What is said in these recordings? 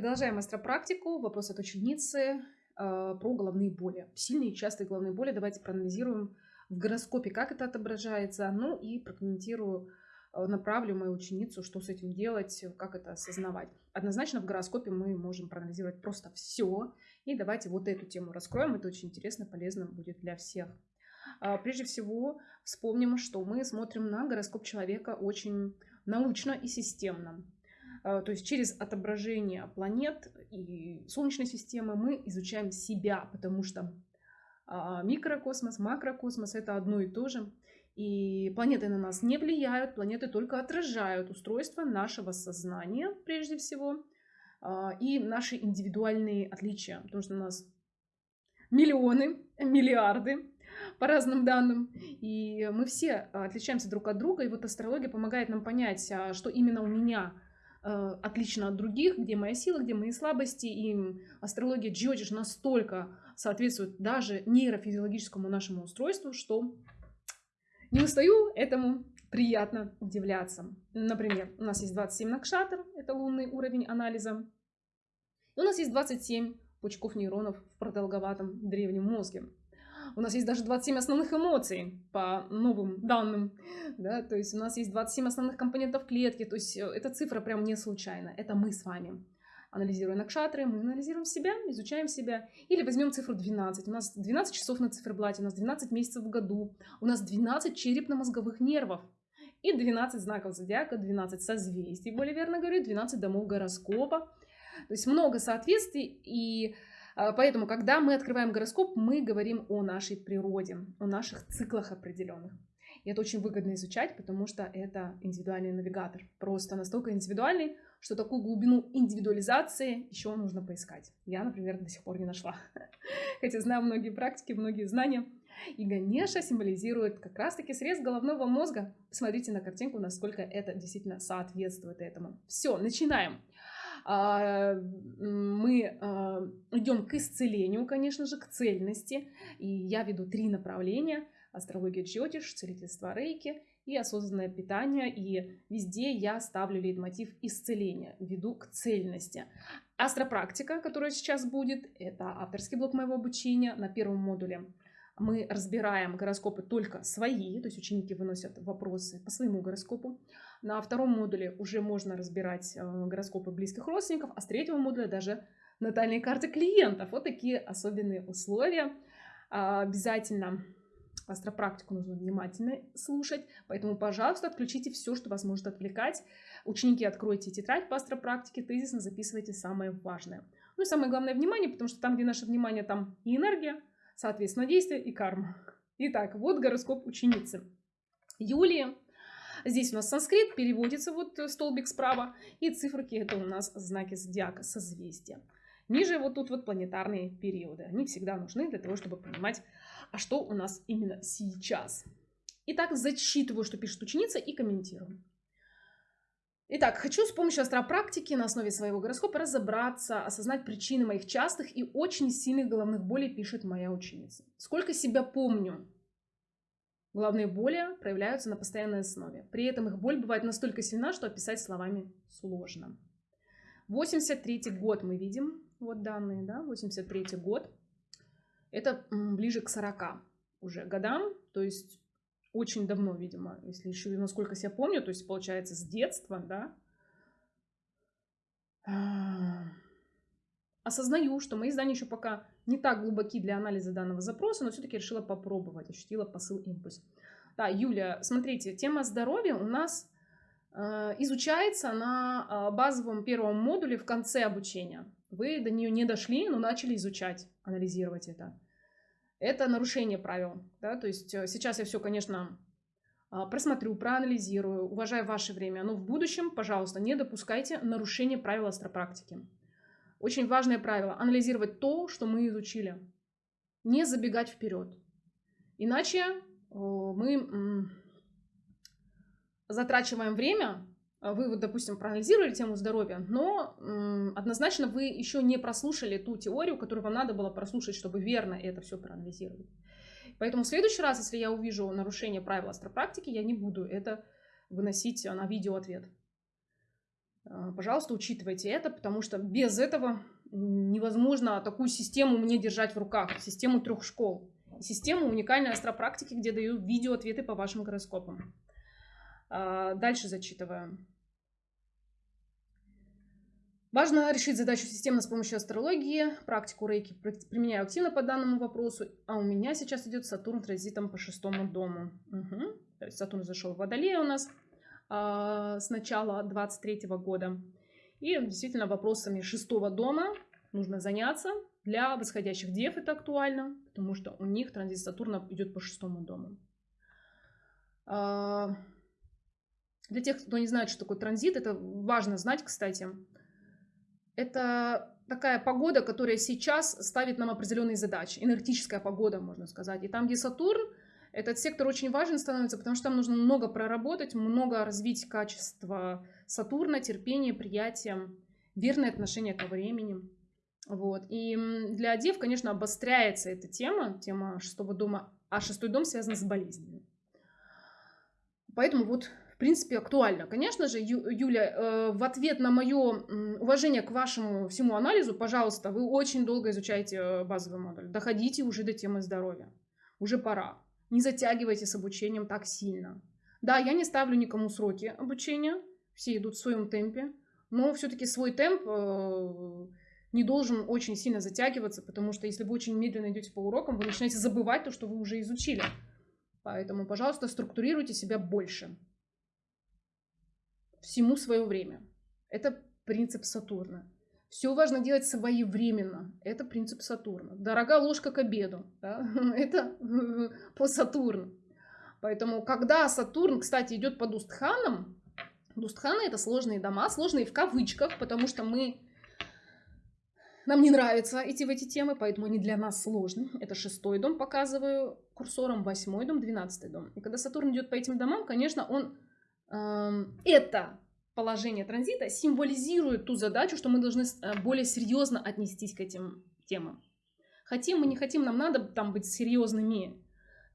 продолжаем астропрактику. Вопрос от ученицы э, про головные боли. Сильные и частые головные боли. Давайте проанализируем в гороскопе, как это отображается. Ну и прокомментирую, э, направлю мою ученицу, что с этим делать, как это осознавать. Однозначно в гороскопе мы можем проанализировать просто все. И давайте вот эту тему раскроем. Это очень интересно, полезно будет для всех. А, прежде всего, вспомним, что мы смотрим на гороскоп человека очень научно и системно. А, то есть через отображение планет и Солнечной системы мы изучаем себя, потому что а, микрокосмос, макрокосмос это одно и то же. И планеты на нас не влияют, планеты только отражают устройство нашего сознания, прежде всего, а, и наши индивидуальные отличия, потому что у нас миллионы, миллиарды по разным данным, и мы все отличаемся друг от друга, и вот астрология помогает нам понять, что именно у меня отлично от других, где моя сила, где мои слабости. И астрология Джиотиш настолько соответствует даже нейрофизиологическому нашему устройству, что не устаю этому приятно удивляться. Например, у нас есть 27 накшатр, это лунный уровень анализа. И у нас есть 27 пучков нейронов в продолговатом древнем мозге. У нас есть даже 27 основных эмоций по новым данным. Да? То есть у нас есть 27 основных компонентов клетки. То есть э, эта цифра прям не случайна. Это мы с вами. Анализируя накшатры, мы анализируем себя, изучаем себя. Или возьмем цифру 12. У нас 12 часов на циферблате, у нас 12 месяцев в году. У нас 12 черепно-мозговых нервов. И 12 знаков зодиака, 12 созвездий, более верно говорю, 12 домов гороскопа. То есть много соответствий, и поэтому, когда мы открываем гороскоп, мы говорим о нашей природе, о наших циклах определенных. И это очень выгодно изучать, потому что это индивидуальный навигатор. Просто настолько индивидуальный, что такую глубину индивидуализации еще нужно поискать. Я, например, до сих пор не нашла. Хотя знаю многие практики, многие знания. И Ганеша символизирует как раз-таки срез головного мозга. Посмотрите на картинку, насколько это действительно соответствует этому. Все, начинаем. А, мы а, идем к исцелению, конечно же, к цельности. И я веду три направления. Астрология Джотиш, целительство Рейки и осознанное питание. И везде я ставлю лейтмотив исцеления, веду к цельности. Астропрактика, которая сейчас будет, это авторский блок моего обучения на первом модуле мы разбираем гороскопы только свои, то есть ученики выносят вопросы по своему гороскопу. На втором модуле уже можно разбирать э, гороскопы близких родственников, а с третьего модуля даже натальные карты клиентов. Вот такие особенные условия. А, обязательно астропрактику нужно внимательно слушать, поэтому, пожалуйста, отключите все, что вас может отвлекать. Ученики, откройте тетрадь по астропрактике, тезисно записывайте самое важное. Ну и самое главное внимание, потому что там, где наше внимание, там и энергия, соответственно, действие и карма. Итак, вот гороскоп ученицы. Юлия. Здесь у нас санскрит, переводится вот столбик справа. И циферки это у нас знаки зодиака, созвездия. Ниже вот тут вот планетарные периоды. Они всегда нужны для того, чтобы понимать, а что у нас именно сейчас. Итак, зачитываю, что пишет ученица и комментирую. Итак, хочу с помощью астропрактики на основе своего гороскопа разобраться, осознать причины моих частых и очень сильных головных болей, пишет моя ученица. Сколько себя помню, головные боли проявляются на постоянной основе. При этом их боль бывает настолько сильна, что описать словами сложно. 83 год мы видим, вот данные, да, 83 год. Это ближе к 40 уже годам, то есть очень давно, видимо, если еще насколько себя помню, то есть получается с детства, да, а, осознаю, что мои знания еще пока не так глубоки для анализа данного запроса, но все-таки решила попробовать, ощутила посыл импульс. Да, Юля, смотрите, тема здоровья у нас э, изучается на э, базовом первом модуле в конце обучения. Вы до нее не дошли, но начали изучать, анализировать это это нарушение правил. Да? То есть э, сейчас я все, конечно, просмотрю, проанализирую, уважаю ваше время, но в будущем, пожалуйста, не допускайте нарушения правил астропрактики. Очень важное правило – анализировать то, что мы изучили, не забегать вперед. Иначе мы затрачиваем время а вы, вот, допустим, проанализировали тему здоровья, но однозначно вы еще не прослушали ту теорию, которую вам надо было прослушать, чтобы верно это все проанализировать. Поэтому в следующий раз, если я увижу нарушение правил астропрактики, я не буду это выносить на видео ответ. А, пожалуйста, учитывайте это, потому что без этого невозможно такую систему мне держать в руках, систему трех школ. Систему уникальной астропрактики, где даю видео ответы по вашим гороскопам. А, дальше зачитываю. Важно решить задачу системно с помощью астрологии. Практику рейки применяю активно по данному вопросу. А у меня сейчас идет Сатурн транзитом по шестому дому. Угу. То есть Сатурн зашел в Водолея у нас с начала 23 года. И действительно вопросами шестого дома нужно заняться. Для восходящих дев это актуально, потому что у них транзит Сатурна идет по шестому дому. А, для тех, кто не знает, что такое транзит, это важно знать, кстати. Это такая погода, которая сейчас ставит нам определенные задачи. Энергетическая погода, можно сказать. И там, где Сатурн, этот сектор очень важен становится, потому что там нужно много проработать, много развить качество Сатурна, терпение, приятие, верное отношение ко времени. Вот. И для дев, конечно, обостряется эта тема, тема шестого дома, а шестой дом связан с болезнями. Поэтому вот принципе, актуально. Конечно же, Ю, Юля, э, в ответ на мое уважение к вашему всему анализу, пожалуйста, вы очень долго изучаете э, базовый модуль. Доходите уже до темы здоровья. Уже пора. Не затягивайте с обучением так сильно. Да, я не ставлю никому сроки обучения. Все идут в своем темпе. Но все-таки свой темп э, не должен очень сильно затягиваться, потому что если вы очень медленно идете по урокам, вы начинаете забывать то, что вы уже изучили. Поэтому, пожалуйста, структурируйте себя больше всему свое время. Это принцип Сатурна. Все важно делать своевременно. Это принцип Сатурна. Дорога ложка к обеду. Да? Это по Сатурну. Поэтому, когда Сатурн, кстати, идет под Устханом, Устханы это сложные дома, сложные в кавычках, потому что мы нам не нравится идти в эти темы, поэтому они для нас сложны. Это шестой дом, показываю курсором, восьмой дом, двенадцатый дом. И когда Сатурн идет по этим домам, конечно, он это положение транзита символизирует ту задачу, что мы должны э, более серьезно отнестись к этим темам. Хотим мы, не хотим, нам надо там быть серьезными.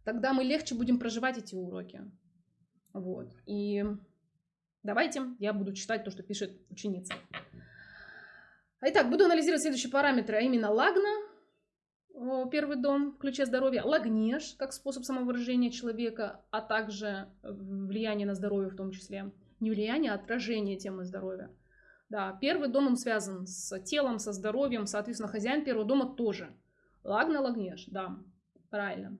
Тогда мы легче будем проживать эти уроки. Вот. И давайте я буду читать то, что пишет ученица. Итак, буду анализировать следующие параметры, а именно лагна, первый дом в ключе здоровья, лагнеж как способ самовыражения человека, а также влияние на здоровье в том числе. Не влияние, а отражение темы здоровья. Да, первый дом он связан с телом, со здоровьем, соответственно, хозяин первого дома тоже. Лагна, лагнеж, да, правильно.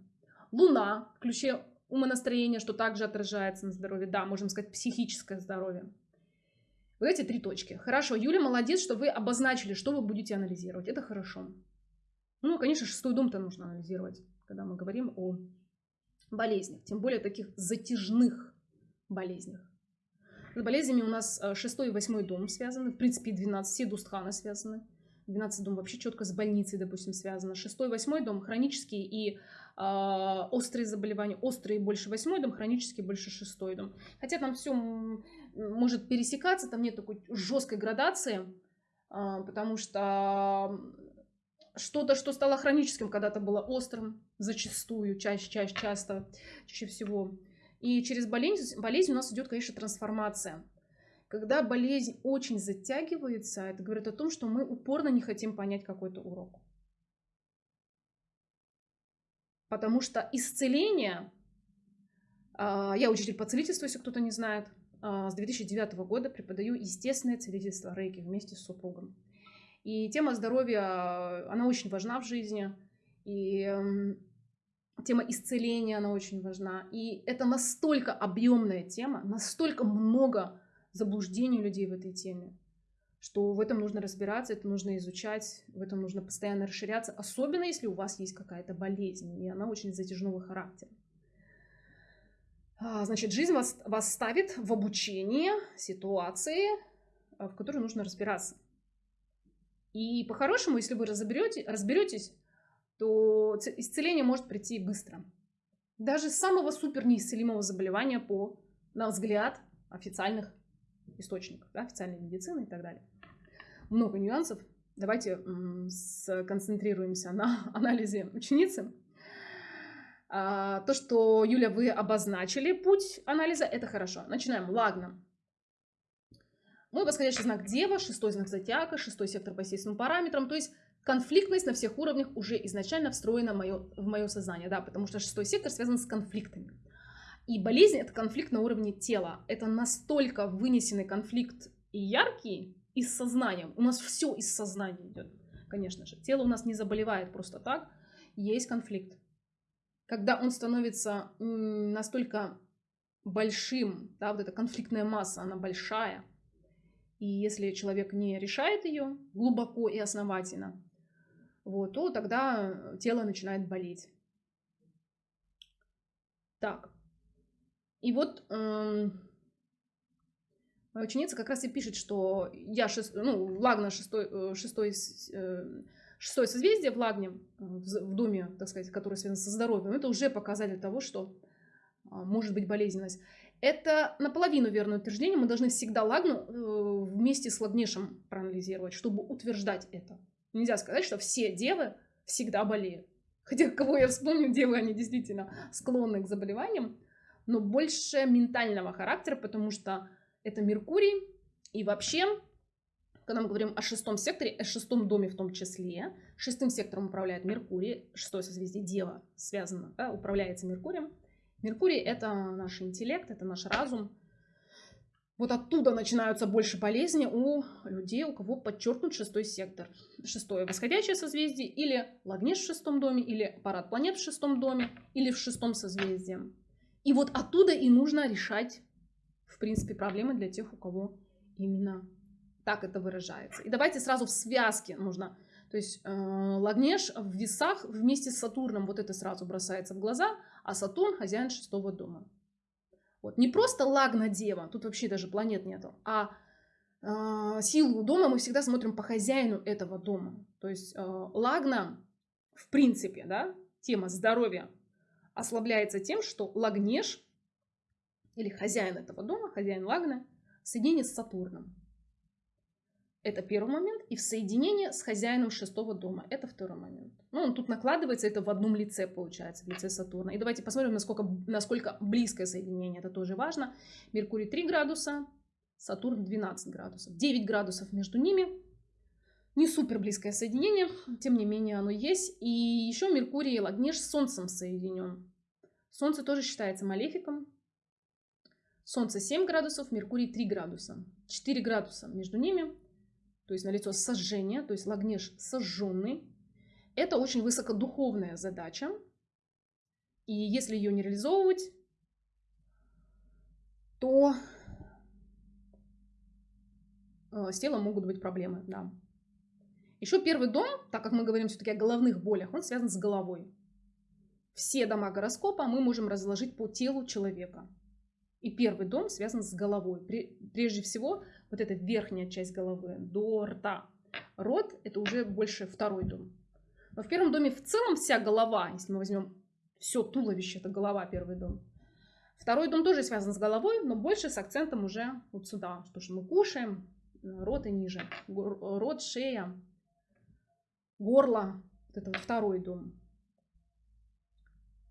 Луна в ключе умонастроения, что также отражается на здоровье. Да, можем сказать, психическое здоровье. Вот эти три точки. Хорошо, Юля, молодец, что вы обозначили, что вы будете анализировать. Это хорошо. Ну, конечно, шестой дом-то нужно анализировать, когда мы говорим о болезнях, тем более таких затяжных болезнях. С болезнями у нас э, шестой и восьмой дом связаны, в принципе, 12, все дустханы связаны. 12 дом вообще четко с больницей, допустим, связано. Шестой, восьмой дом хронические и э, острые заболевания. Острые больше восьмой дом, хронические больше шестой дом. Хотя там все может пересекаться, там нет такой жесткой градации, э, потому что что-то, что стало хроническим, когда-то было острым, зачастую, чаще, чаще, часто, чаще всего. И через болезнь, болезнь у нас идет, конечно, трансформация. Когда болезнь очень затягивается, это говорит о том, что мы упорно не хотим понять какой-то урок. Потому что исцеление, а, я учитель по целительству, если кто-то не знает, а, с 2009 года преподаю естественное целительство рейки вместе с супругом. И тема здоровья, она очень важна в жизни. И эм, тема исцеления, она очень важна. И это настолько объемная тема, настолько много заблуждений людей в этой теме, что в этом нужно разбираться, это нужно изучать, в этом нужно постоянно расширяться, особенно если у вас есть какая-то болезнь, и она очень затяжного характера. А, значит, жизнь вас, вас ставит в обучение ситуации, в которой нужно разбираться. И по-хорошему, если вы разберете, разберетесь, то исцеление может прийти быстро. Даже самого супер неисцелимого заболевания по, на взгляд, официальных источников, да, официальной медицины и так далее. Много нюансов. Давайте сконцентрируемся на анализе ученицы. А, то, что, Юля, вы обозначили путь анализа, это хорошо. Начинаем. Лагна. Мой восходящий знак Дева, шестой знак Зодиака, шестой сектор по естественным параметрам. То есть конфликтность на всех уровнях уже изначально встроена в мое, в мое сознание, да, потому что шестой сектор связан с конфликтами. И болезнь это конфликт на уровне тела. Это настолько вынесенный конфликт и яркий из сознания. У нас все из сознания идет, конечно же. Тело у нас не заболевает просто так. Есть конфликт. Когда он становится настолько большим, да, вот эта конфликтная масса, она большая, и если человек не решает ее глубоко и основательно, вот, то тогда тело начинает болеть. Так. И вот э, ученица как раз и пишет, что я шест, ну, Лагна шестой, э, шестой, э, шестое созвездие в Лагне, в, в доме, так сказать, который связан со здоровьем, это уже показатель того, что э, может быть болезненность. Это наполовину верное утверждение. Мы должны всегда лагну э, вместе с лагнешем проанализировать, чтобы утверждать это. Нельзя сказать, что все девы всегда болеют. Хотя, кого я вспомню, девы, они действительно склонны к заболеваниям, но больше ментального характера, потому что это Меркурий. И вообще, когда мы говорим о шестом секторе, о шестом доме в том числе, шестым сектором управляет Меркурий, шестое созвездие Дева связано, да, управляется Меркурием. Меркурий — это наш интеллект, это наш разум, вот оттуда начинаются больше болезни у людей, у кого подчеркнут шестой сектор. Шестое восходящее созвездие, или Лагнеш в шестом доме, или парад планет в шестом доме, или в шестом созвездии. И вот оттуда и нужно решать, в принципе, проблемы для тех, у кого именно так это выражается. И давайте сразу в связке нужно. То есть э, Лагнеш в весах вместе с Сатурном, вот это сразу бросается в глаза, а Сатурн хозяин шестого дома. Вот. Не просто лагна дева, тут вообще даже планет нету, а э, силу дома мы всегда смотрим по хозяину этого дома. То есть э, лагна, в принципе, да, тема здоровья ослабляется тем, что лагнеш или хозяин этого дома, хозяин лагна, соединение с Сатурном. Это первый момент. И в соединении с хозяином шестого дома. Это второй момент. Ну, он тут накладывается, это в одном лице получается, в лице Сатурна. И давайте посмотрим, насколько, насколько близкое соединение. Это тоже важно. Меркурий 3 градуса, Сатурн 12 градусов. 9 градусов между ними. Не супер близкое соединение, тем не менее оно есть. И еще Меркурий и Лагнеш с Солнцем соединен. Солнце тоже считается малефиком. Солнце 7 градусов, Меркурий 3 градуса. 4 градуса между ними то есть налицо сожжение, то есть лагнеш сожженный. Это очень высокодуховная задача. И если ее не реализовывать, то э, с телом могут быть проблемы, да. Еще первый дом, так как мы говорим все-таки о головных болях, он связан с головой. Все дома гороскопа мы можем разложить по телу человека. И первый дом связан с головой. Прежде всего, вот эта верхняя часть головы до рта. Рот – это уже больше второй дом. Но в первом доме в целом вся голова, если мы возьмем все туловище, это голова, первый дом. Второй дом тоже связан с головой, но больше с акцентом уже вот сюда, то, что мы кушаем, рот и ниже. Рот, шея, горло, это вот второй дом.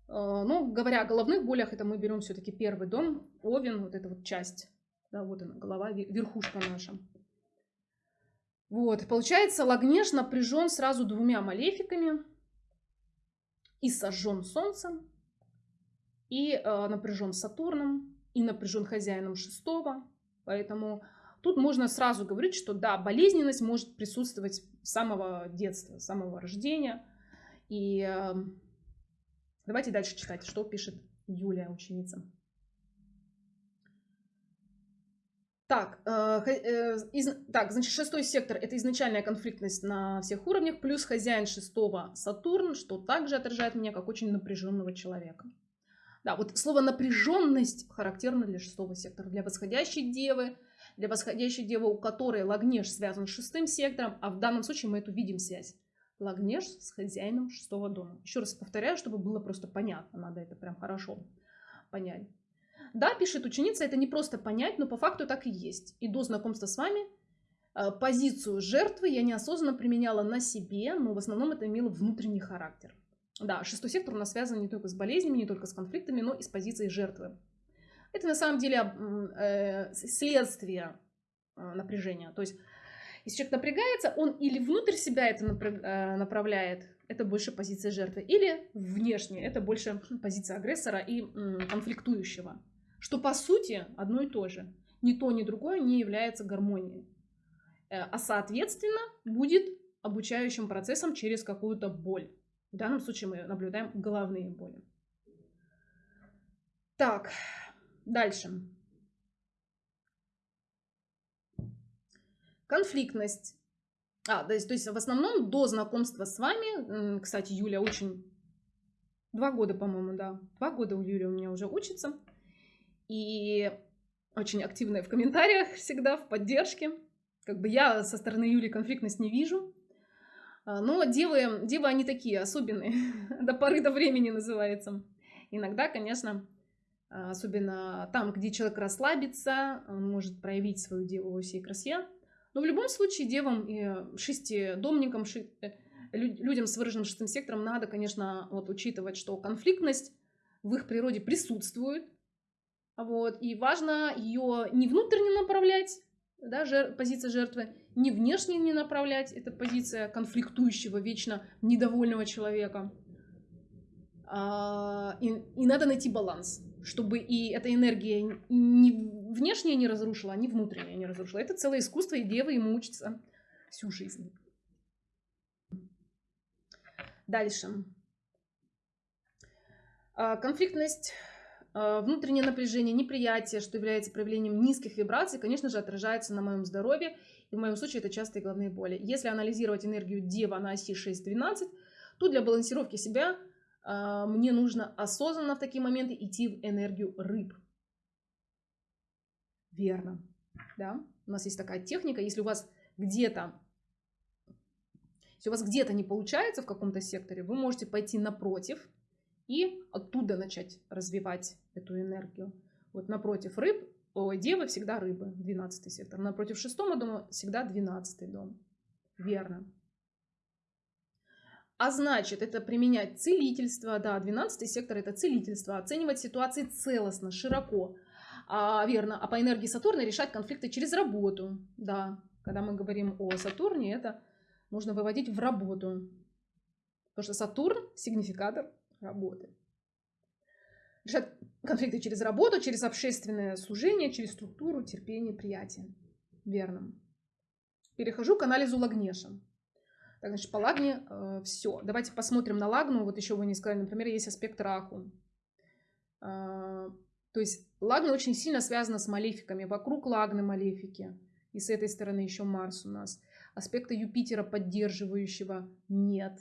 Ну, говоря о головных болях, это мы берем все-таки первый дом, овен, вот эта вот часть, да, вот она, голова, верхушка наша. Вот, получается, Лагнеш напряжен сразу двумя малефиками, и сожжен солнцем, и э, напряжен Сатурном, и напряжен хозяином шестого, поэтому тут можно сразу говорить, что да, болезненность может присутствовать с самого детства, с самого рождения, и э, Давайте дальше читать, что пишет Юлия, ученица. Так, э, э, из, так, значит, шестой сектор – это изначальная конфликтность на всех уровнях, плюс хозяин шестого Сатурн, что также отражает меня как очень напряженного человека. Да, вот слово напряженность характерно для шестого сектора, для восходящей девы, для восходящей девы, у которой Лагнеш связан с шестым сектором, а в данном случае мы эту видим связь. Лагнеш с хозяином шестого дома. Еще раз повторяю, чтобы было просто понятно. Надо это прям хорошо понять. Да, пишет ученица, это не просто понять, но по факту так и есть. И до знакомства с вами э, позицию жертвы я неосознанно применяла на себе, но в основном это имело внутренний характер. Да, шестой сектор у нас связан не только с болезнями, не только с конфликтами, но и с позицией жертвы. Это на самом деле э, следствие напряжения. То есть, если человек напрягается, он или внутрь себя это направляет, это больше позиция жертвы, или внешне, это больше позиция агрессора и конфликтующего. Что по сути одно и то же. Ни то, ни другое не является гармонией. Э, а соответственно будет обучающим процессом через какую-то боль. В данном случае мы наблюдаем головные боли. Так, дальше. Конфликтность. А, то есть, то есть в основном до знакомства с вами, кстати, Юля очень... Два года, по-моему, да. Два года у Юли у меня уже учится. И очень активная в комментариях всегда, в поддержке. Как бы я со стороны Юли конфликтность не вижу. А, но девы, девы они такие особенные. до поры до времени называется. Иногда, конечно, а, особенно там, где человек расслабится, он может проявить свою деву во всей красе. Но в любом случае девам и шестидомникам, ши... Э, людям с выраженным шестым сектором надо, конечно, вот учитывать, что конфликтность в их природе присутствует. Вот, и важно ее не внутренне направлять, да, жер... позиция жертвы, не внешне не направлять, это позиция конфликтующего, вечно недовольного человека. А, и, и надо найти баланс, чтобы и эта энергия не внешне не разрушила, а не внутренне не разрушила. Это целое искусство, и дева ему учится всю жизнь. Дальше. А, конфликтность а, внутреннее напряжение, неприятие, что является проявлением низких вибраций, конечно же, отражается на моем здоровье. И в моем случае это частые головные боли. Если анализировать энергию Дева на оси 6-12, то для балансировки себя мне нужно осознанно в такие моменты идти в энергию рыб. Верно. Да? У нас есть такая техника, если у вас где-то если у вас где-то не получается в каком-то секторе, вы можете пойти напротив и оттуда начать развивать эту энергию. Вот напротив рыб, ой, девы всегда рыбы, 12 сектор. Напротив шестого дома всегда 12 дом. Верно. А значит, это применять целительство, да, 12 сектор это целительство, оценивать ситуации целостно, широко, а, верно, а по энергии Сатурна решать конфликты через работу, да, когда мы говорим о Сатурне, это нужно выводить в работу, потому что Сатурн сигнификатор работы. Решать конфликты через работу, через общественное служение, через структуру, терпение, приятие. Верно. Перехожу к анализу Лагнеша. Так, значит, по Лагне э, все. Давайте посмотрим на Лагну. Вот еще вы не сказали, например, есть аспект Раху. Э, то есть Лагна очень сильно связана с малефиками. Вокруг Лагны малефики. И с этой стороны еще Марс у нас. Аспекта Юпитера поддерживающего нет.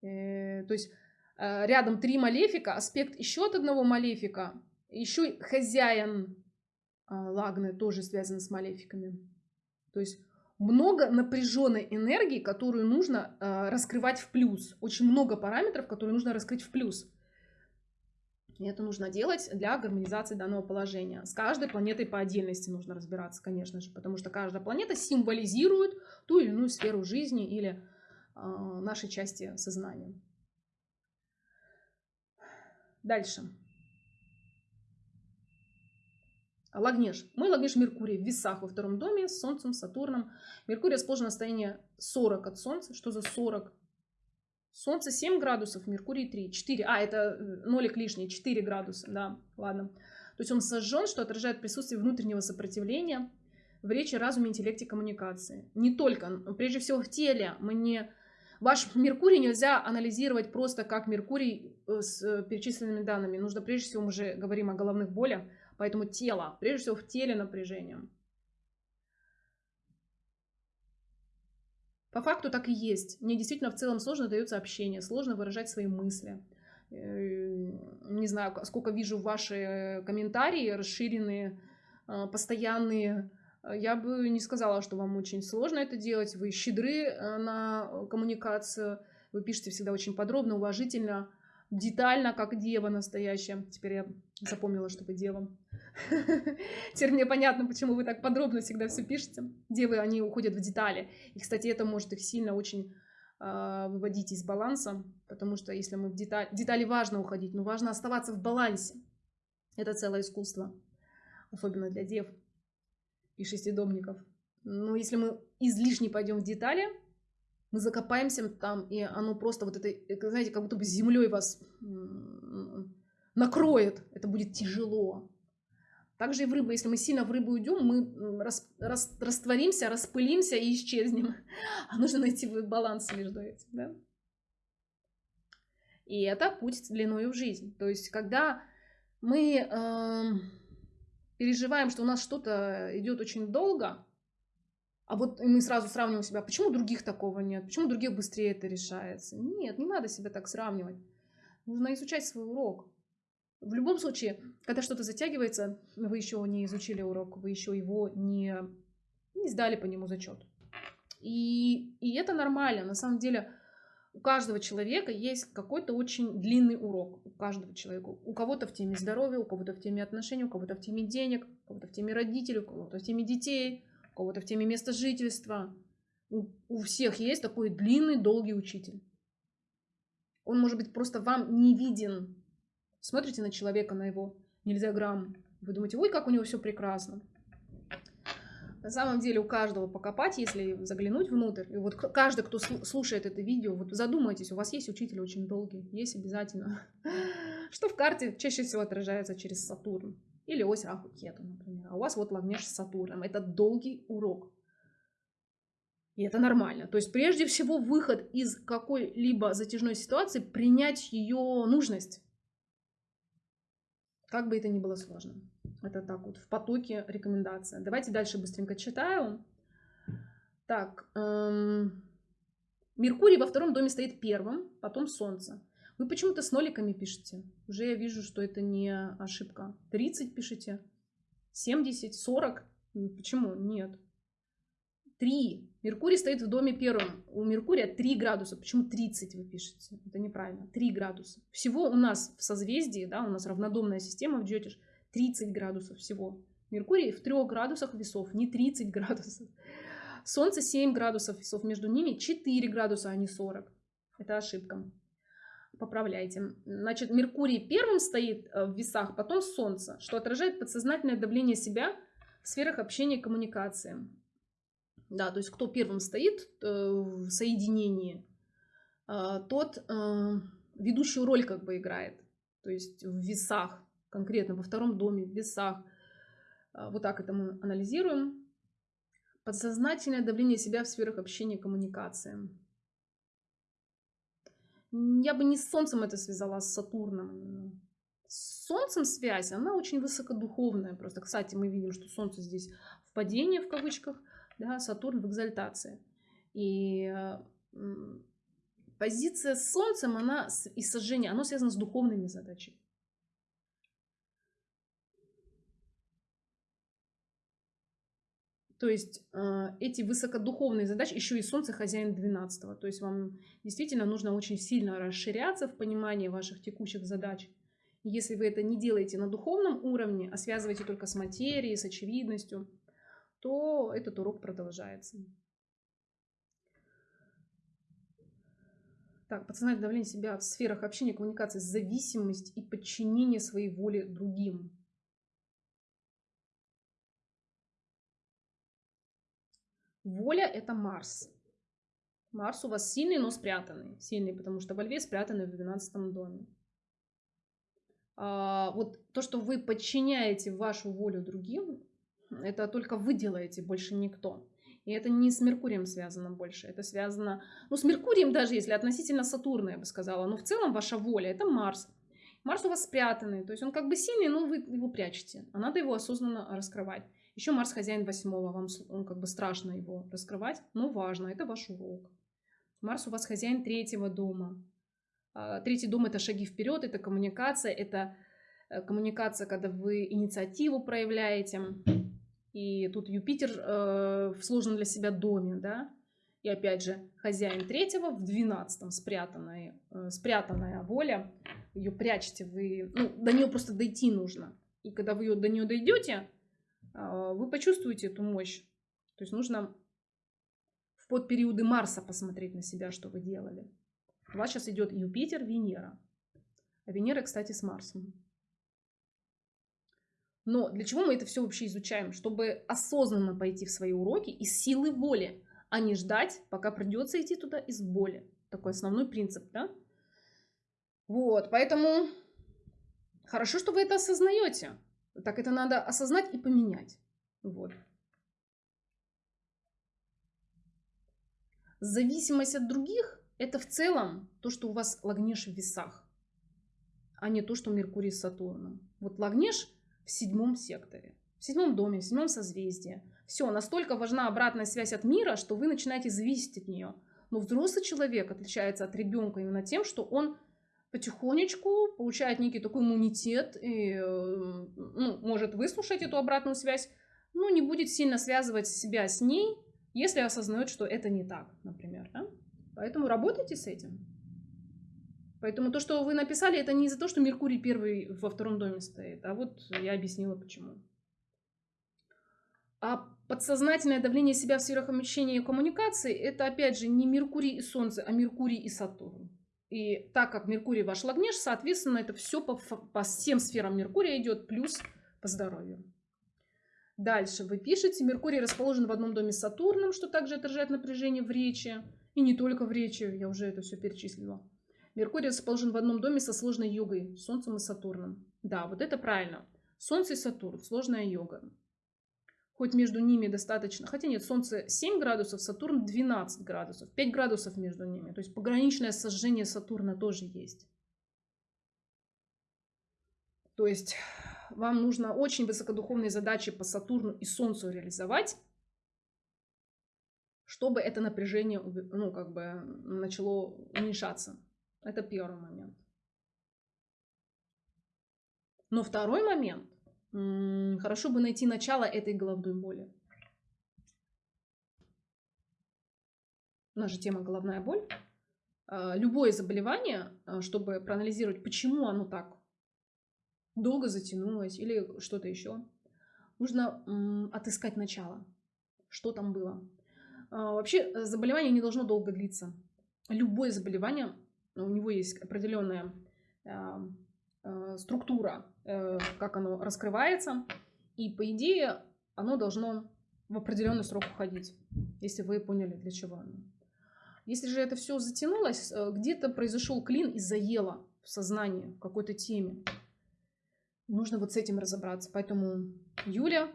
Э, то есть Э, рядом три малефика, аспект еще от одного малефика, еще хозяин э, Лагны тоже связан с малефиками. То есть много напряженной энергии, которую нужно э, раскрывать в плюс. Очень много параметров, которые нужно раскрыть в плюс. И это нужно делать для гармонизации данного положения. С каждой планетой по отдельности нужно разбираться, конечно же, потому что каждая планета символизирует ту или иную сферу жизни или э, нашей части сознания. Дальше. Лагнеж. Мой Лагнеж Меркурий в весах во втором доме с Солнцем, Сатурном. Меркурий расположен на состоянии 40 от Солнца. Что за 40? Солнце 7 градусов, Меркурий 3. 4. А, это э, нолик лишний, 4 градуса. Да, ладно. То есть он сожжен, что отражает присутствие внутреннего сопротивления в речи, разуме, интеллекте, коммуникации. Не только, прежде всего в теле. Мы не Ваш Меркурий нельзя анализировать просто как Меркурий э, с э, перечисленными данными. Нужно, прежде всего, мы же говорим о головных болях, поэтому тело, прежде всего в теле напряжение. По факту так и есть. Мне действительно в целом сложно дается общение, сложно выражать свои мысли. Э, не знаю, сколько вижу ваши комментарии, расширенные, постоянные, Э, я бы не сказала, что вам очень сложно это делать. Вы щедры э, на коммуникацию. Вы пишете всегда очень подробно, уважительно, детально, как дева настоящая. Теперь я запомнила, что вы дева. Теперь мне понятно, почему вы так подробно всегда все пишете. Девы, они уходят в детали. И, кстати, это может их сильно очень э, выводить из баланса, потому что если мы в детали, детали важно уходить, но важно оставаться в балансе. Это целое искусство, особенно для дев. и шестидомников. Но если мы излишне пойдем в детали, мы закопаемся там, и оно просто вот это, знаете, как будто бы землей вас накроет. Это будет тяжело. Также и в рыбу. Если мы сильно в рыбу уйдем, мы рас, рас, растворимся, распылимся и исчезнем. А нужно найти баланс между этим. Да? И это путь длиною в жизнь. То есть, когда мы э, переживаем, что у нас что-то идет очень долго, а вот мы сразу сравниваем себя, почему других такого нет, почему других быстрее это решается. Нет, не надо себя так сравнивать. Нужно изучать свой урок. В любом случае, когда что-то затягивается, вы еще не изучили урок, вы еще его не, не сдали по нему зачет. И, и это нормально. На самом деле, у каждого человека есть какой-то очень длинный урок. У каждого человека. У кого-то в теме здоровья, у кого-то в теме отношений, у кого-то в теме денег, у кого-то в теме родителей, у кого-то в теме детей, кого-то в теме места жительства. У, у всех есть такой длинный, долгий учитель. Он может быть просто вам не виден. Смотрите на человека, на его нельзя грамм. Вы думаете, ой, как у него все прекрасно. На самом деле у каждого покопать, если заглянуть внутрь, и вот каждый, кто слушает это видео, вот задумайтесь, у вас есть учитель очень долгий, есть обязательно, что в карте чаще всего отражается через Сатурн или ось Раху Кету, например, а у вас вот Лагнеш с Сатурном, это долгий урок. И это нормально. То есть прежде всего выход из какой-либо затяжной ситуации, принять ее нужность. Как бы это ни было сложно. Это так вот, в потоке рекомендация. Давайте дальше быстренько читаю. Так, эм, Меркурий во втором доме стоит первым, потом Солнце. Вы почему-то с ноликами пишете. Уже я вижу, что это не ошибка. 30 пишите, 70, 40. Почему? Нет. 3. Меркурий стоит в доме первом. У Меркурия 3 градуса. Почему 30 вы пишете? Это неправильно. 3 градуса. Всего у нас в созвездии, да, у нас равнодомная система в Джотиш, 30 градусов всего. Меркурий в 3 градусах весов, не 30 градусов. Солнце 7 градусов весов, между ними 4 градуса, а не 40. Это ошибка. Поправляйте. Значит, Меркурий первым стоит э, в весах, потом Солнце, что отражает подсознательное давление себя в сферах общения и коммуникации. Да, то есть кто первым стоит э, в соединении, э, тот ведущую роль как бы играет. То есть в весах конкретно во втором доме, в весах. Вот так это мы анализируем. Подсознательное давление себя в сферах общения и коммуникации. Я бы не с Солнцем это связала, а с Сатурном. С Солнцем связь, она очень высокодуховная. Просто, кстати, мы видим, что Солнце здесь в падении, в кавычках, да, Сатурн в экзальтации. И позиция с Солнцем, она и сожжение, оно связано с духовными задачами. То есть э, эти высокодуховные задачи, еще и Солнце хозяин 12 То есть вам действительно нужно очень сильно расширяться в понимании ваших текущих задач. Если вы это не делаете на духовном уровне, а связываете только с материей, с очевидностью, то этот урок продолжается. Так, подсознательное давление себя в сферах общения, коммуникации, зависимость и подчинение своей воле другим. Воля – это Марс. Марс у вас сильный, но спрятанный. Сильный, потому что во Льве спрятанный в 12 доме. А, вот то, что вы подчиняете вашу волю другим, это только вы делаете, больше никто. И это не с Меркурием связано больше, это связано, ну, с Меркурием даже, если относительно Сатурна, я бы сказала, но в целом ваша воля – это Марс. Марс у вас спрятанный, то есть он как бы сильный, но вы его прячете, а надо его осознанно раскрывать. Еще Марс хозяин восьмого, вам он как бы страшно его раскрывать, но важно, это ваш урок. Марс у вас хозяин третьего дома. А, третий дом это шаги вперед, это коммуникация, это э, коммуникация, когда вы инициативу проявляете. И тут Юпитер э, в сложном для себя доме, да. И опять же, хозяин третьего в двенадцатом спрятанная, э, спрятанная воля. Ее прячете вы, ну, до нее просто дойти нужно. И когда вы до нее дойдете, вы почувствуете эту мощь. То есть нужно в подпериоды Марса посмотреть на себя, что вы делали. У вас сейчас идет Юпитер, Венера. А Венера, кстати, с Марсом. Но для чего мы это все вообще изучаем? Чтобы осознанно пойти в свои уроки из силы воли, а не ждать, пока придется идти туда из боли. Такой основной принцип, да? Вот, поэтому хорошо, что вы это осознаете. Так это надо осознать и поменять. Вот. Зависимость от других – это в целом то, что у вас лагнеш в весах, а не то, что Меркурий с Сатурном. Вот лагнеш в седьмом секторе, в седьмом доме, в седьмом созвездии. Все, настолько важна обратная связь от мира, что вы начинаете зависеть от нее. Но взрослый человек отличается от ребенка именно тем, что он потихонечку получает некий такой иммунитет и э, ну, может выслушать эту обратную связь, но не будет сильно связывать себя с ней, если осознает, что это не так, например. Да? Поэтому работайте с этим. Поэтому то, что вы написали, это не из-за того, что Меркурий первый во втором доме стоит, а вот я объяснила почему. А подсознательное давление себя в сферах обучения и коммуникации – это, опять же, не Меркурий и Солнце, а Меркурий и Сатурн. И так как Меркурий ваш лагнеж, соответственно, это все по, по всем сферам Меркурия идет, плюс по здоровью. Дальше вы пишете, Меркурий расположен в одном доме с Сатурном, что также отражает напряжение в речи. И не только в речи, я уже это все перечислила. Меркурий расположен в одном доме со сложной йогой, Солнцем и Сатурном. Да, вот это правильно. Солнце и Сатурн, сложная йога. Хоть между ними достаточно, хотя нет, Солнце 7 градусов, Сатурн 12 градусов, 5 градусов между ними. То есть пограничное сожжение Сатурна тоже есть. То есть вам нужно очень высокодуховные задачи по Сатурну и Солнцу реализовать, чтобы это напряжение ну, как бы начало уменьшаться. Это первый момент. Но второй момент. Хорошо бы найти начало этой головной боли. Же тема головная боль. А, любое заболевание, а, чтобы проанализировать, почему оно так долго затянулось или что-то еще, нужно отыскать начало, что там было. А, вообще заболевание не должно долго длиться. Любое заболевание у него есть определенная э, э, структура, э, как оно раскрывается, и по идее оно должно в определенный срок уходить, если вы поняли, для чего оно. Если же это все затянулось, где-то произошел клин и заело в сознании в какой-то теме. Нужно вот с этим разобраться. Поэтому, Юля,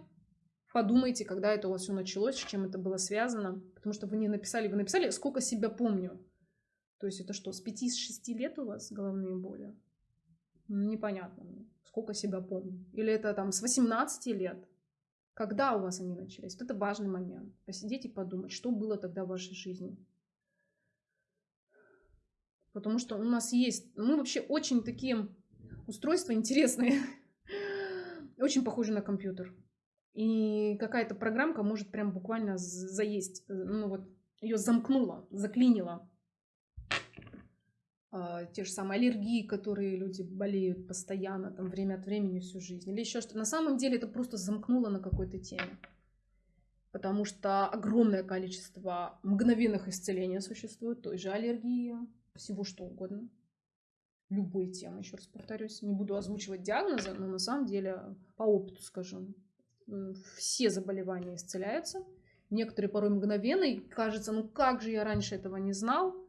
подумайте, когда это у вас все началось, с чем это было связано. Потому что вы не написали, вы написали, сколько себя помню. То есть это что, с 5-6 лет у вас головные боли? Непонятно. Сколько себя помню. Или это там с 18 лет? Когда у вас они начались? Вот это важный момент. Посидеть и подумать, что было тогда в вашей жизни. Потому что у нас есть... Мы вообще очень такие устройства интересные. очень похожи на компьютер. И какая-то программка может прям буквально заесть. Ну вот ее замкнула, заклинила те же самые аллергии, которые люди болеют постоянно, там, время от времени всю жизнь, или еще что-то. На самом деле это просто замкнуло на какой-то теме. Потому что огромное количество мгновенных исцелений существует, той же аллергии, всего что угодно. Любой темы, еще раз повторюсь. Не буду озвучивать диагнозы, но на самом деле по опыту скажу. Все заболевания исцеляются. Некоторые порой мгновенные. Кажется, ну как же я раньше этого не знал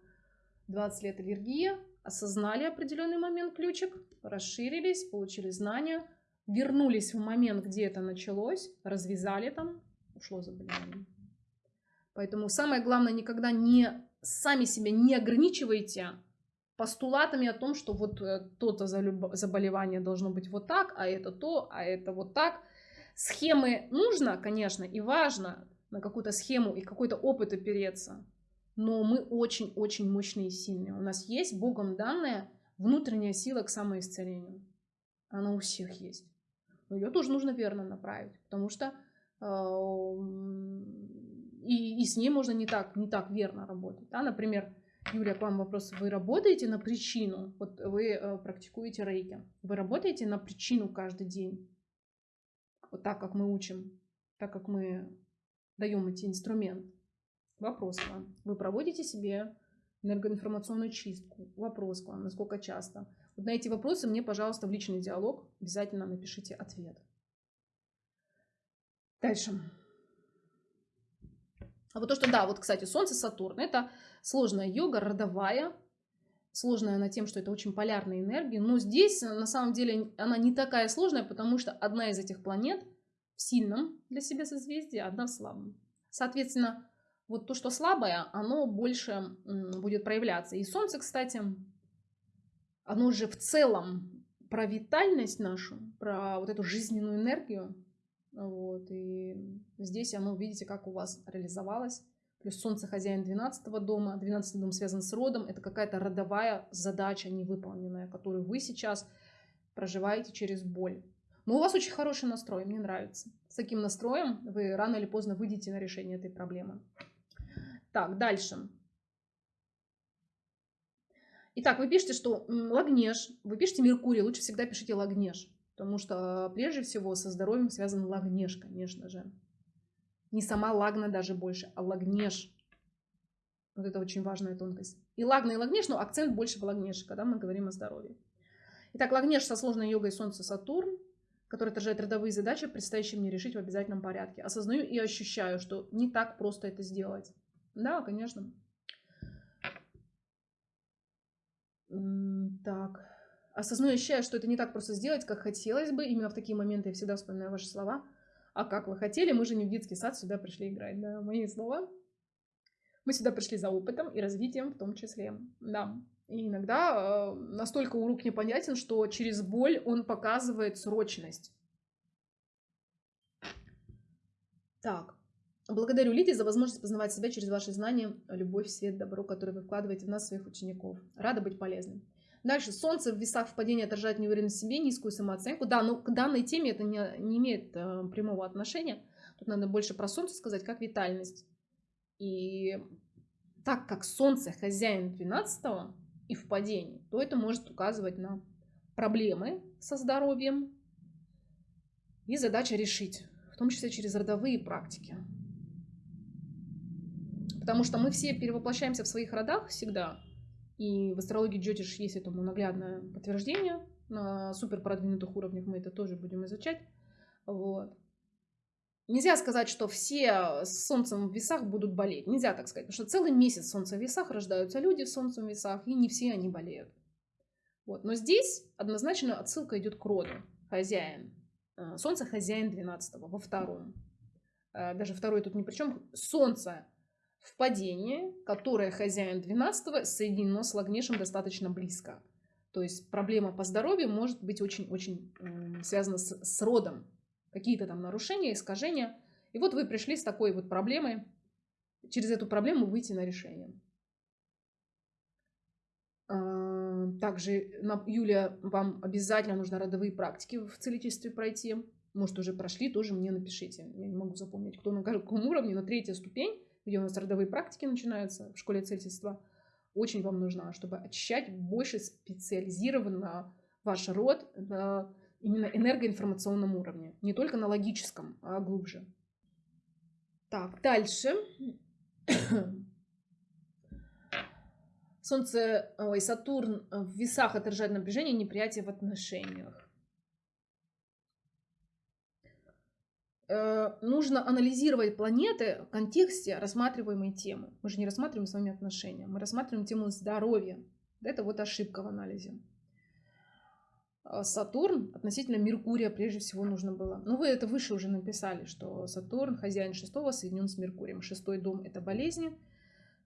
20 лет аллергия, осознали определенный момент ключик, расширились, получили знания, вернулись в момент, где это началось, развязали там, ушло заболевание. Поэтому самое главное, никогда не сами себя не ограничивайте постулатами о том, что вот э, то-то заболевание должно быть вот так, а это то, а это вот так. Схемы нужно, конечно, и важно на какую-то схему и какой-то опыт опереться но мы очень-очень мощные и сильные. У нас есть Богом данная внутренняя сила к самоисцелению. Она у всех есть. Но ее тоже нужно верно направить, потому что э, и, и с ней можно не так, не так верно работать. Да? Например, Юлия, к вам вопрос. Вы работаете на причину? Вот вы э, практикуете рейки. Вы работаете на причину каждый день? Вот так, как мы учим, так как мы даем эти инструменты. Вопрос к вам. Вы проводите себе энергоинформационную чистку? Вопрос к вам. Насколько часто? Вот на эти вопросы мне, пожалуйста, в личный диалог обязательно напишите ответ. Дальше. А вот то, что, да, вот, кстати, Солнце, Сатурн, это сложная йога, родовая, сложная она тем, что это очень полярная энергия, но здесь, на самом деле, она не такая сложная, потому что одна из этих планет в сильном для себя созвездии, а одна в слабом. Соответственно, вот то, что слабое, оно больше будет проявляться. И Солнце, кстати, оно же в целом про витальность нашу, про вот эту жизненную энергию. Вот, и здесь оно, видите, как у вас реализовалось. Плюс Солнце хозяин 12 дома. 12 дом связан с родом. Это какая-то родовая задача невыполненная, которую вы сейчас проживаете через боль. Но у вас очень хороший настрой, мне нравится. С таким настроем вы рано или поздно выйдете на решение этой проблемы. Так, дальше. Итак, вы пишете, что Лагнеж, вы пишете Меркурий, лучше всегда пишите Лагнеж, потому что прежде всего со здоровьем связан Лагнеж, конечно же. Не сама Лагна даже больше, а Лагнеж. Вот это очень важная тонкость. И Лагна, и Лагнеж, но акцент больше в Лагнеж, когда мы говорим о здоровье. Итак, Лагнеж со сложной йогой Солнце-Сатурн, который отражает родовые задачи, предстоящие мне решить в обязательном порядке. Осознаю и ощущаю, что не так просто это сделать. Да, конечно. Так. Осознаю ощущаю, что это не так просто сделать, как хотелось бы. Именно в такие моменты я всегда вспоминаю ваши слова. А как вы хотели, мы же не в детский сад сюда пришли играть, да, мои слова. Мы сюда пришли за опытом и развитием в том числе, да. И иногда э, настолько урок непонятен, что через боль он показывает срочность. Так, Благодарю Лидии за возможность познавать себя через ваши знания, любовь, свет, добро, которые вы вкладываете в нас, своих учеников. Рада быть полезным. Дальше. Солнце в весах в падении отражает неуверенность в себе, низкую самооценку. Да, но к данной теме это не, не имеет э, прямого отношения. Тут надо больше про Солнце сказать, как витальность. И так как Солнце хозяин 12 и в падении, то это может указывать на проблемы со здоровьем и задача решить, в том числе через родовые практики. Потому что мы все перевоплощаемся в своих родах всегда. И в астрологии Джотиш есть этому наглядное подтверждение. На супер продвинутых уровнях мы это тоже будем изучать. Вот. Нельзя сказать, что все с солнцем в весах будут болеть. Нельзя так сказать. Потому что целый месяц солнца в весах рождаются люди с солнцем в весах, и не все они болеют. Вот. Но здесь однозначно отсылка идет к роду. Хозяин. Э, солнце хозяин 12 во втором. Э, даже второй тут ни при чем. Солнце в падении, которое хозяин 12 соединено с Лагнешем достаточно близко. То есть проблема по здоровью может быть очень-очень связана с, с родом. Какие-то там нарушения, искажения. И вот вы пришли с такой вот проблемой. Через эту проблему выйти на решение. А, также, Юлия, вам обязательно нужно родовые практики в целительстве пройти. Может, уже прошли, тоже мне напишите. Я не могу запомнить, кто на каком уровне, но третья ступень где у нас родовые практики начинаются в школе целительства, очень вам нужна, чтобы очищать больше специализированно ваш род на именно энергоинформационном уровне. Не только на логическом, а глубже. Так, дальше. Солнце, ой, Сатурн в весах отражает напряжение и неприятие в отношениях. Э, нужно анализировать планеты в контексте рассматриваемой темы. Мы же не рассматриваем с вами отношения, мы рассматриваем тему здоровья. Это вот ошибка в анализе. А Сатурн относительно Меркурия прежде всего нужно было. Ну, вы это выше уже написали, что Сатурн, хозяин шестого, соединен с Меркурием. Шестой дом – это болезни.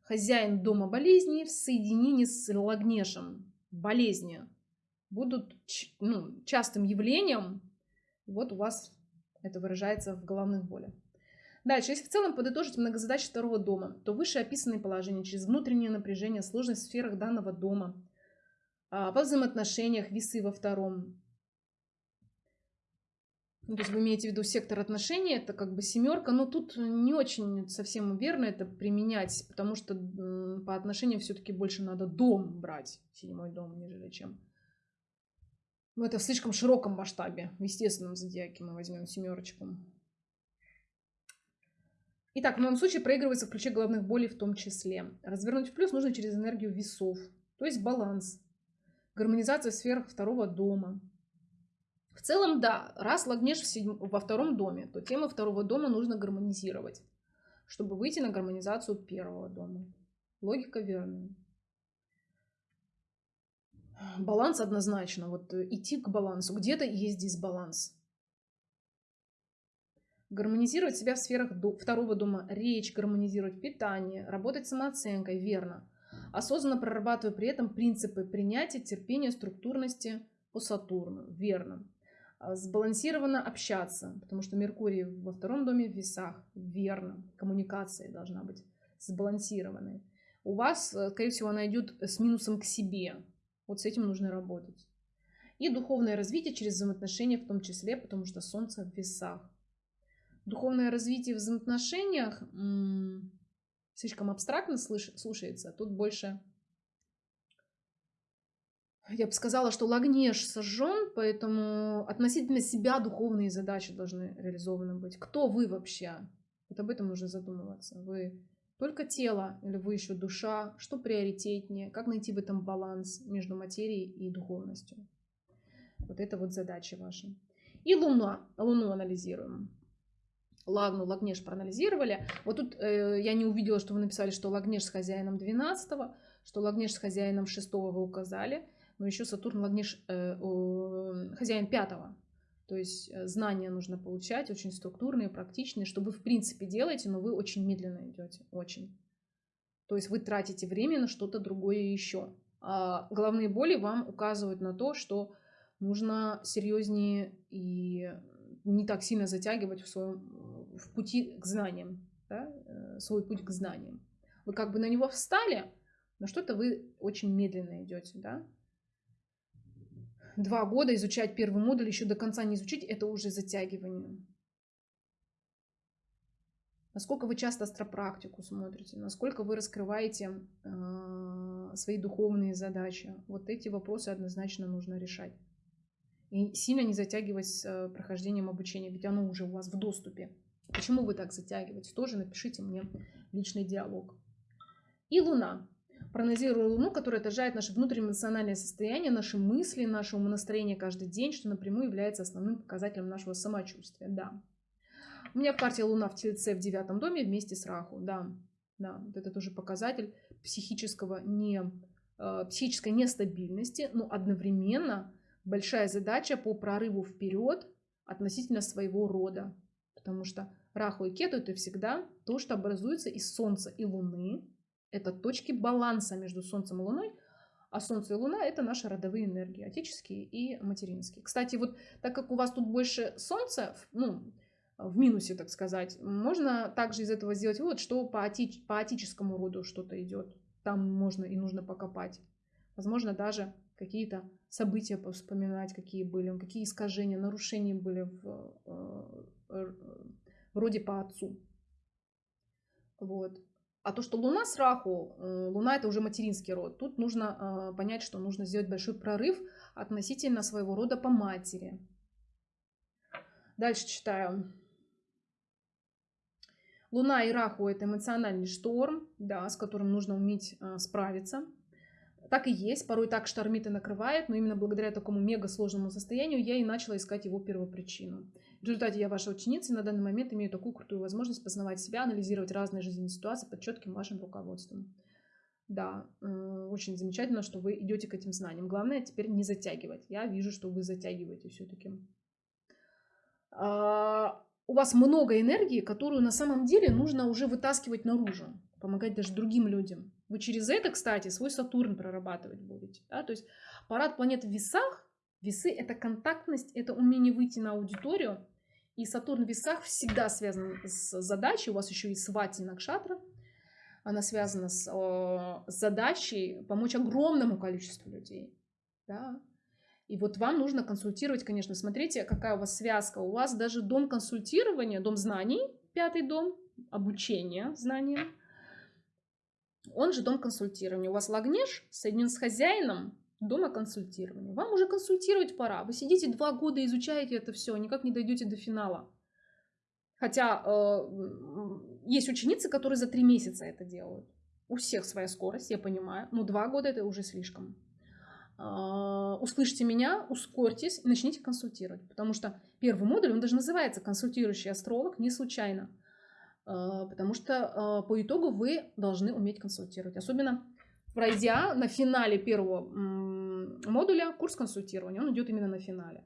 Хозяин дома болезней в соединении с Лагнешем. Болезни будут ну, частым явлением. Вот у вас это выражается в головных болях. Дальше, если в целом подытожить многозадачи второго дома, то выше описанные положения через внутреннее напряжение, сложность в сферах данного дома, а, во взаимоотношениях, весы во втором. Ну, то есть вы имеете в виду сектор отношений, это как бы семерка, но тут не очень совсем верно это применять, потому что по отношениям все-таки больше надо дом брать, седьмой дом, нежели чем ну, это в слишком широком масштабе. В естественном зодиаке мы возьмем семерочку. Итак, в моем случае проигрывается в ключе головных болей в том числе. Развернуть в плюс нужно через энергию весов, то есть баланс, гармонизация сфер второго дома. В целом, да, раз Лагнеш седьм... во втором доме, то тему второго дома нужно гармонизировать, чтобы выйти на гармонизацию первого дома. Логика верная. Баланс однозначно. Вот э, идти к балансу. Где-то есть дисбаланс. Гармонизировать себя в сферах второго дома. Речь, гармонизировать питание, работать самооценкой. Верно. Осознанно прорабатывая при этом принципы принятия, терпения, структурности по Сатурну. Верно. А, сбалансированно общаться, потому что Меркурий во втором доме в весах. Верно. Коммуникация должна быть сбалансированной. У вас, э, скорее всего, она идет с минусом к себе. Вот с этим нужно работать. И духовное развитие через взаимоотношения в том числе, потому что Солнце в весах. Духовное развитие в взаимоотношениях слишком абстрактно слушается. Тут больше я бы сказала, что Лагнеш сожжен, поэтому относительно себя духовные задачи должны реализованы быть. Кто вы вообще? Вот об этом нужно задумываться. Вы только тело или вы еще душа? Что приоритетнее? Как найти в этом баланс между материей и духовностью? Вот это вот задача ваша. И Луна. Луну анализируем. Лагну, Лагнеш проанализировали. Вот тут э, я не увидела, что вы написали, что Лагнеш с хозяином 12 что Лагнеш с хозяином 6 вы указали но еще Сатурн Лагниш э, э, хозяин пятого. То есть э, знания нужно получать, очень структурные, практичные, что вы в принципе делаете, но вы очень медленно идете, очень. То есть вы тратите время на что-то другое еще. А головные боли вам указывают на то, что нужно серьезнее и не так сильно затягивать в своем в пути к знаниям, да, э, свой путь к знаниям. Вы как бы на него встали, но что-то вы очень медленно идете, да два года изучать первый модуль, еще до конца не изучить, это уже затягивание. Насколько вы часто астропрактику смотрите, насколько вы раскрываете э, свои духовные задачи. Вот эти вопросы однозначно нужно решать. И сильно не затягивать с э, прохождением обучения, ведь оно уже у вас в доступе. Почему вы так затягиваете? Тоже напишите мне личный диалог. И Луна проанализирую Луну, которая отражает наше внутреннее эмоциональное состояние, наши мысли, наше умонастроение каждый день, что напрямую является основным показателем нашего самочувствия. Да. У меня в карте Луна в Тельце в девятом доме вместе с Раху. Да, да, вот это тоже показатель психического не, э, психической нестабильности, но одновременно большая задача по прорыву вперед относительно своего рода. Потому что Раху и Кету это всегда то, что образуется из Солнца и Луны, это точки баланса между Солнцем и Луной, а Солнце и Луна – это наши родовые энергии, отеческие и материнские. Кстати, вот так как у вас тут больше Солнца, ну, в минусе, так сказать, можно также из этого сделать вывод, что по, оти, по отеческому роду что-то идет. Там можно и нужно покопать. Возможно, даже какие-то события вспоминать, какие были, какие искажения, нарушения были в, в, э, в роде по отцу. Вот. А то, что Луна с Раху, э, Луна это уже материнский род, тут нужно э, понять, что нужно сделать большой прорыв относительно своего рода по матери. Дальше читаю. Луна и Раху это эмоциональный шторм, да, с которым нужно уметь э, справиться. Так и есть, порой так штормит и накрывает, но именно благодаря такому мега сложному состоянию я и начала искать его первопричину. В результате я ваша ученица и на данный момент имею такую крутую возможность познавать себя, анализировать разные жизненные ситуации под четким вашим руководством. Да, э, очень замечательно, что вы идете к этим знаниям. Главное теперь не затягивать. Я вижу, что вы затягиваете все-таки. А, у вас много энергии, которую на самом деле нужно уже вытаскивать наружу, помогать даже другим людям. Вы через это, кстати, свой Сатурн прорабатывать будете. Да? То есть парад планет в весах Весы – это контактность, это умение выйти на аудиторию. И Сатурн в весах всегда связан с задачей. У вас еще и свати Накшатра. Она связана с, о, с задачей помочь огромному количеству людей. Да? И вот вам нужно консультировать, конечно, смотрите, какая у вас связка. У вас даже дом консультирования, дом знаний, пятый дом, обучения знаниям. Он же дом консультирования. У вас Лагнеш соединен с хозяином дома консультирования. Вам уже консультировать пора. Вы сидите два года, изучаете это все, никак не дойдете до финала. Хотя э, есть ученицы, которые за три месяца это делают. У всех своя скорость, я понимаю, но два года это уже слишком. а, услышьте меня, ускорьтесь и начните консультировать. Потому что первый модуль, он даже называется «Консультирующий астролог» не случайно. А, потому что по итогу вы должны уметь консультировать. Особенно пройдя на финале первого модуля курс консультирования. Он идет именно на финале.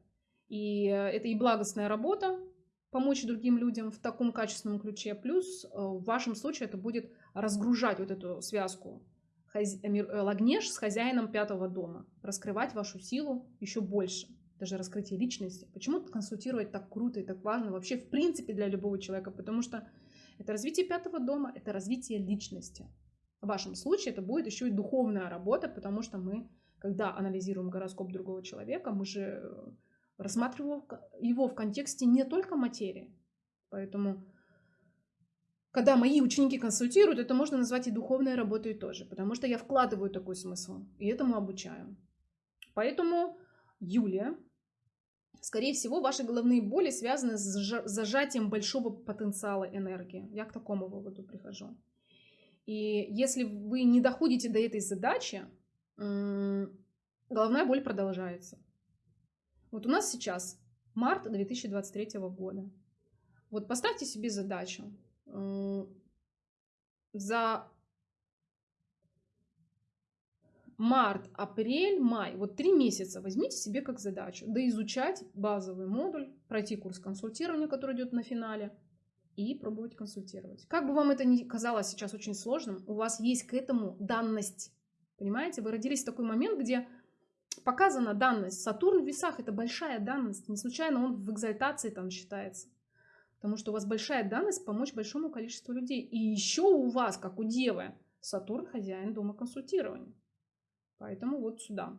И э, это и благостная работа, помочь другим людям в таком качественном ключе. Плюс э, в вашем случае это будет разгружать вот эту связку хази... Э, Лагнеш с хозяином пятого дома. Раскрывать вашу силу еще больше. Даже раскрытие личности. Почему консультировать так круто и так важно вообще в принципе для любого человека? Потому что это развитие пятого дома, это развитие личности. В вашем случае это будет еще и духовная работа, потому что мы, когда анализируем гороскоп другого человека, мы же рассматривал его в контексте не только материи. Поэтому, когда мои ученики консультируют, это можно назвать и духовной работой тоже, потому что я вкладываю такой смысл и этому обучаю. Поэтому, Юлия, скорее всего, ваши головные боли связаны с зажатием большого потенциала энергии. Я к такому выводу прихожу. И если вы не доходите до этой задачи, головная боль продолжается. Вот у нас сейчас март 2023 года. Вот поставьте себе задачу за март, апрель, май, вот три месяца возьмите себе как задачу, да изучать базовый модуль, пройти курс консультирования, который идет на финале, и пробовать консультировать. Как бы вам это ни казалось сейчас очень сложным, у вас есть к этому данность. Понимаете, вы родились в такой момент, где показана данность. Сатурн в весах – это большая данность. Не случайно он в экзальтации там считается. Потому что у вас большая данность помочь большому количеству людей. И еще у вас, как у девы, Сатурн – хозяин дома консультирования. Поэтому вот сюда.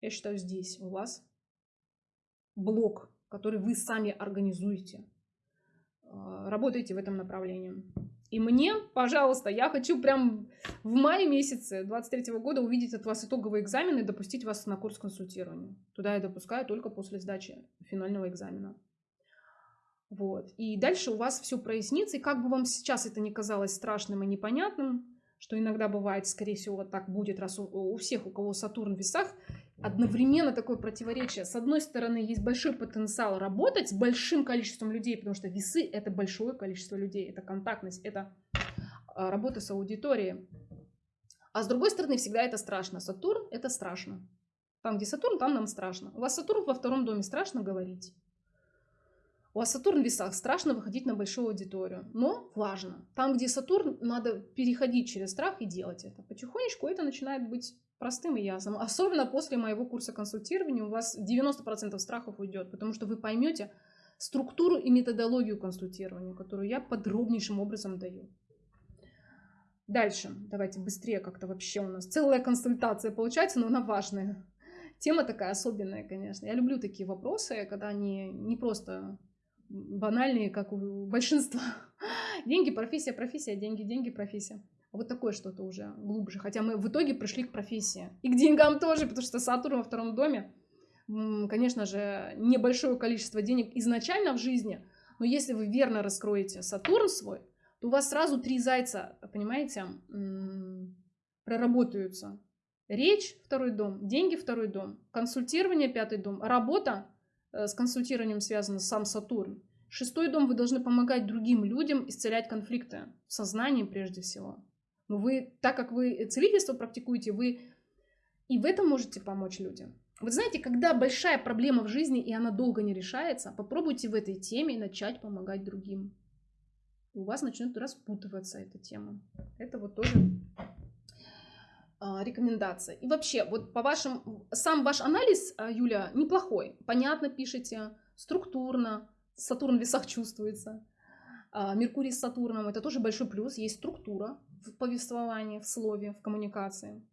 Я считаю, здесь у вас блок, который вы сами организуете. А, работайте в этом направлении. И мне, пожалуйста, я хочу прям в мае месяце 23 года увидеть от вас итоговые экзамены и допустить вас на курс консультирования. Туда я допускаю только после сдачи финального экзамена. Вот. И дальше у вас все прояснится. И как бы вам сейчас это не казалось страшным и непонятным, что иногда бывает, скорее всего, вот так будет, раз у, у всех, у кого Сатурн в весах, одновременно такое противоречие. С одной стороны, есть большой потенциал работать с большим количеством людей, потому что весы — это большое количество людей, это контактность, это а, работа с аудиторией. А с другой стороны, всегда это страшно. Сатурн — это страшно. Там, где Сатурн, там нам страшно. У вас Сатурн во втором доме, страшно говорить. У Сатурн в весах, страшно выходить на большую аудиторию. Но важно. Там, где Сатурн, надо переходить через страх и делать это. Потихонечку это начинает быть простым и ясным. Особенно после моего курса консультирования у вас 90% страхов уйдет, потому что вы поймете структуру и методологию консультирования, которую я подробнейшим образом даю. Дальше, давайте быстрее как-то вообще у нас целая консультация получается, но она важная. Тема такая особенная, конечно. Я люблю такие вопросы, когда они не просто банальные, как у большинства. Деньги, профессия, профессия, деньги, деньги, профессия. Вот такое что-то уже глубже. Хотя мы в итоге пришли к профессии. И к деньгам тоже, потому что Сатурн во втором доме, конечно же, небольшое количество денег изначально в жизни, но если вы верно раскроете Сатурн свой, то у вас сразу три зайца, понимаете, проработаются. Речь – второй дом, деньги – второй дом, консультирование – пятый дом, работа с консультированием связана сам Сатурн. Шестой дом – вы должны помогать другим людям исцелять конфликты в сознании прежде всего. Но вы, так как вы целительство практикуете, вы и в этом можете помочь людям. Вы знаете, когда большая проблема в жизни, и она долго не решается, попробуйте в этой теме начать помогать другим. у вас начнет распутываться эта тема. Это вот тоже рекомендация. И вообще, вот по вашим, сам ваш анализ, а, Юля, неплохой. Понятно пишете, структурно, Сатурн в весах чувствуется. А, Меркурий с Сатурном, это тоже большой плюс, есть структура, в повествовании, в слове, в коммуникации.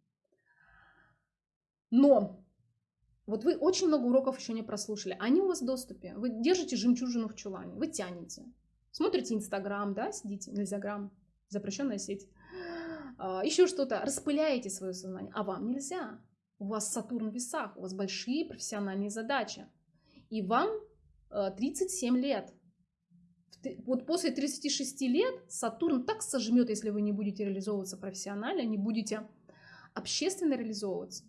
Но вот вы очень много уроков еще не прослушали, они у вас в доступе. Вы держите жемчужину в чулане, вы тянете. Смотрите Инстаграм, да, сидите, Нельзяграм, запрещенная сеть. А, еще что-то, распыляете свое сознание, а вам нельзя. У вас Сатурн в весах, у вас большие профессиональные задачи. И вам 37 э, лет вот после 36 лет Сатурн так сожмет, если вы не будете реализовываться профессионально, не будете общественно реализовываться,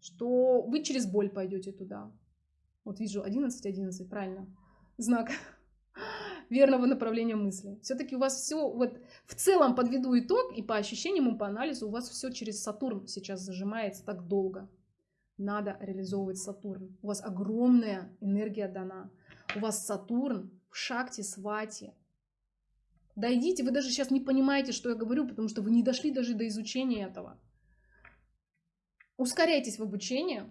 что вы через боль пойдете туда. Вот вижу 11, 11, правильно. Знак верного направления мысли. Все-таки у вас все, вот в целом подведу итог, и по ощущениям, и по анализу, у вас все через Сатурн сейчас зажимается так долго. Надо реализовывать Сатурн. У вас огромная энергия дана. У вас Сатурн в шахте свати. Дойдите, вы даже сейчас не понимаете, что я говорю, потому что вы не дошли даже до изучения этого. Ускоряйтесь в обучении,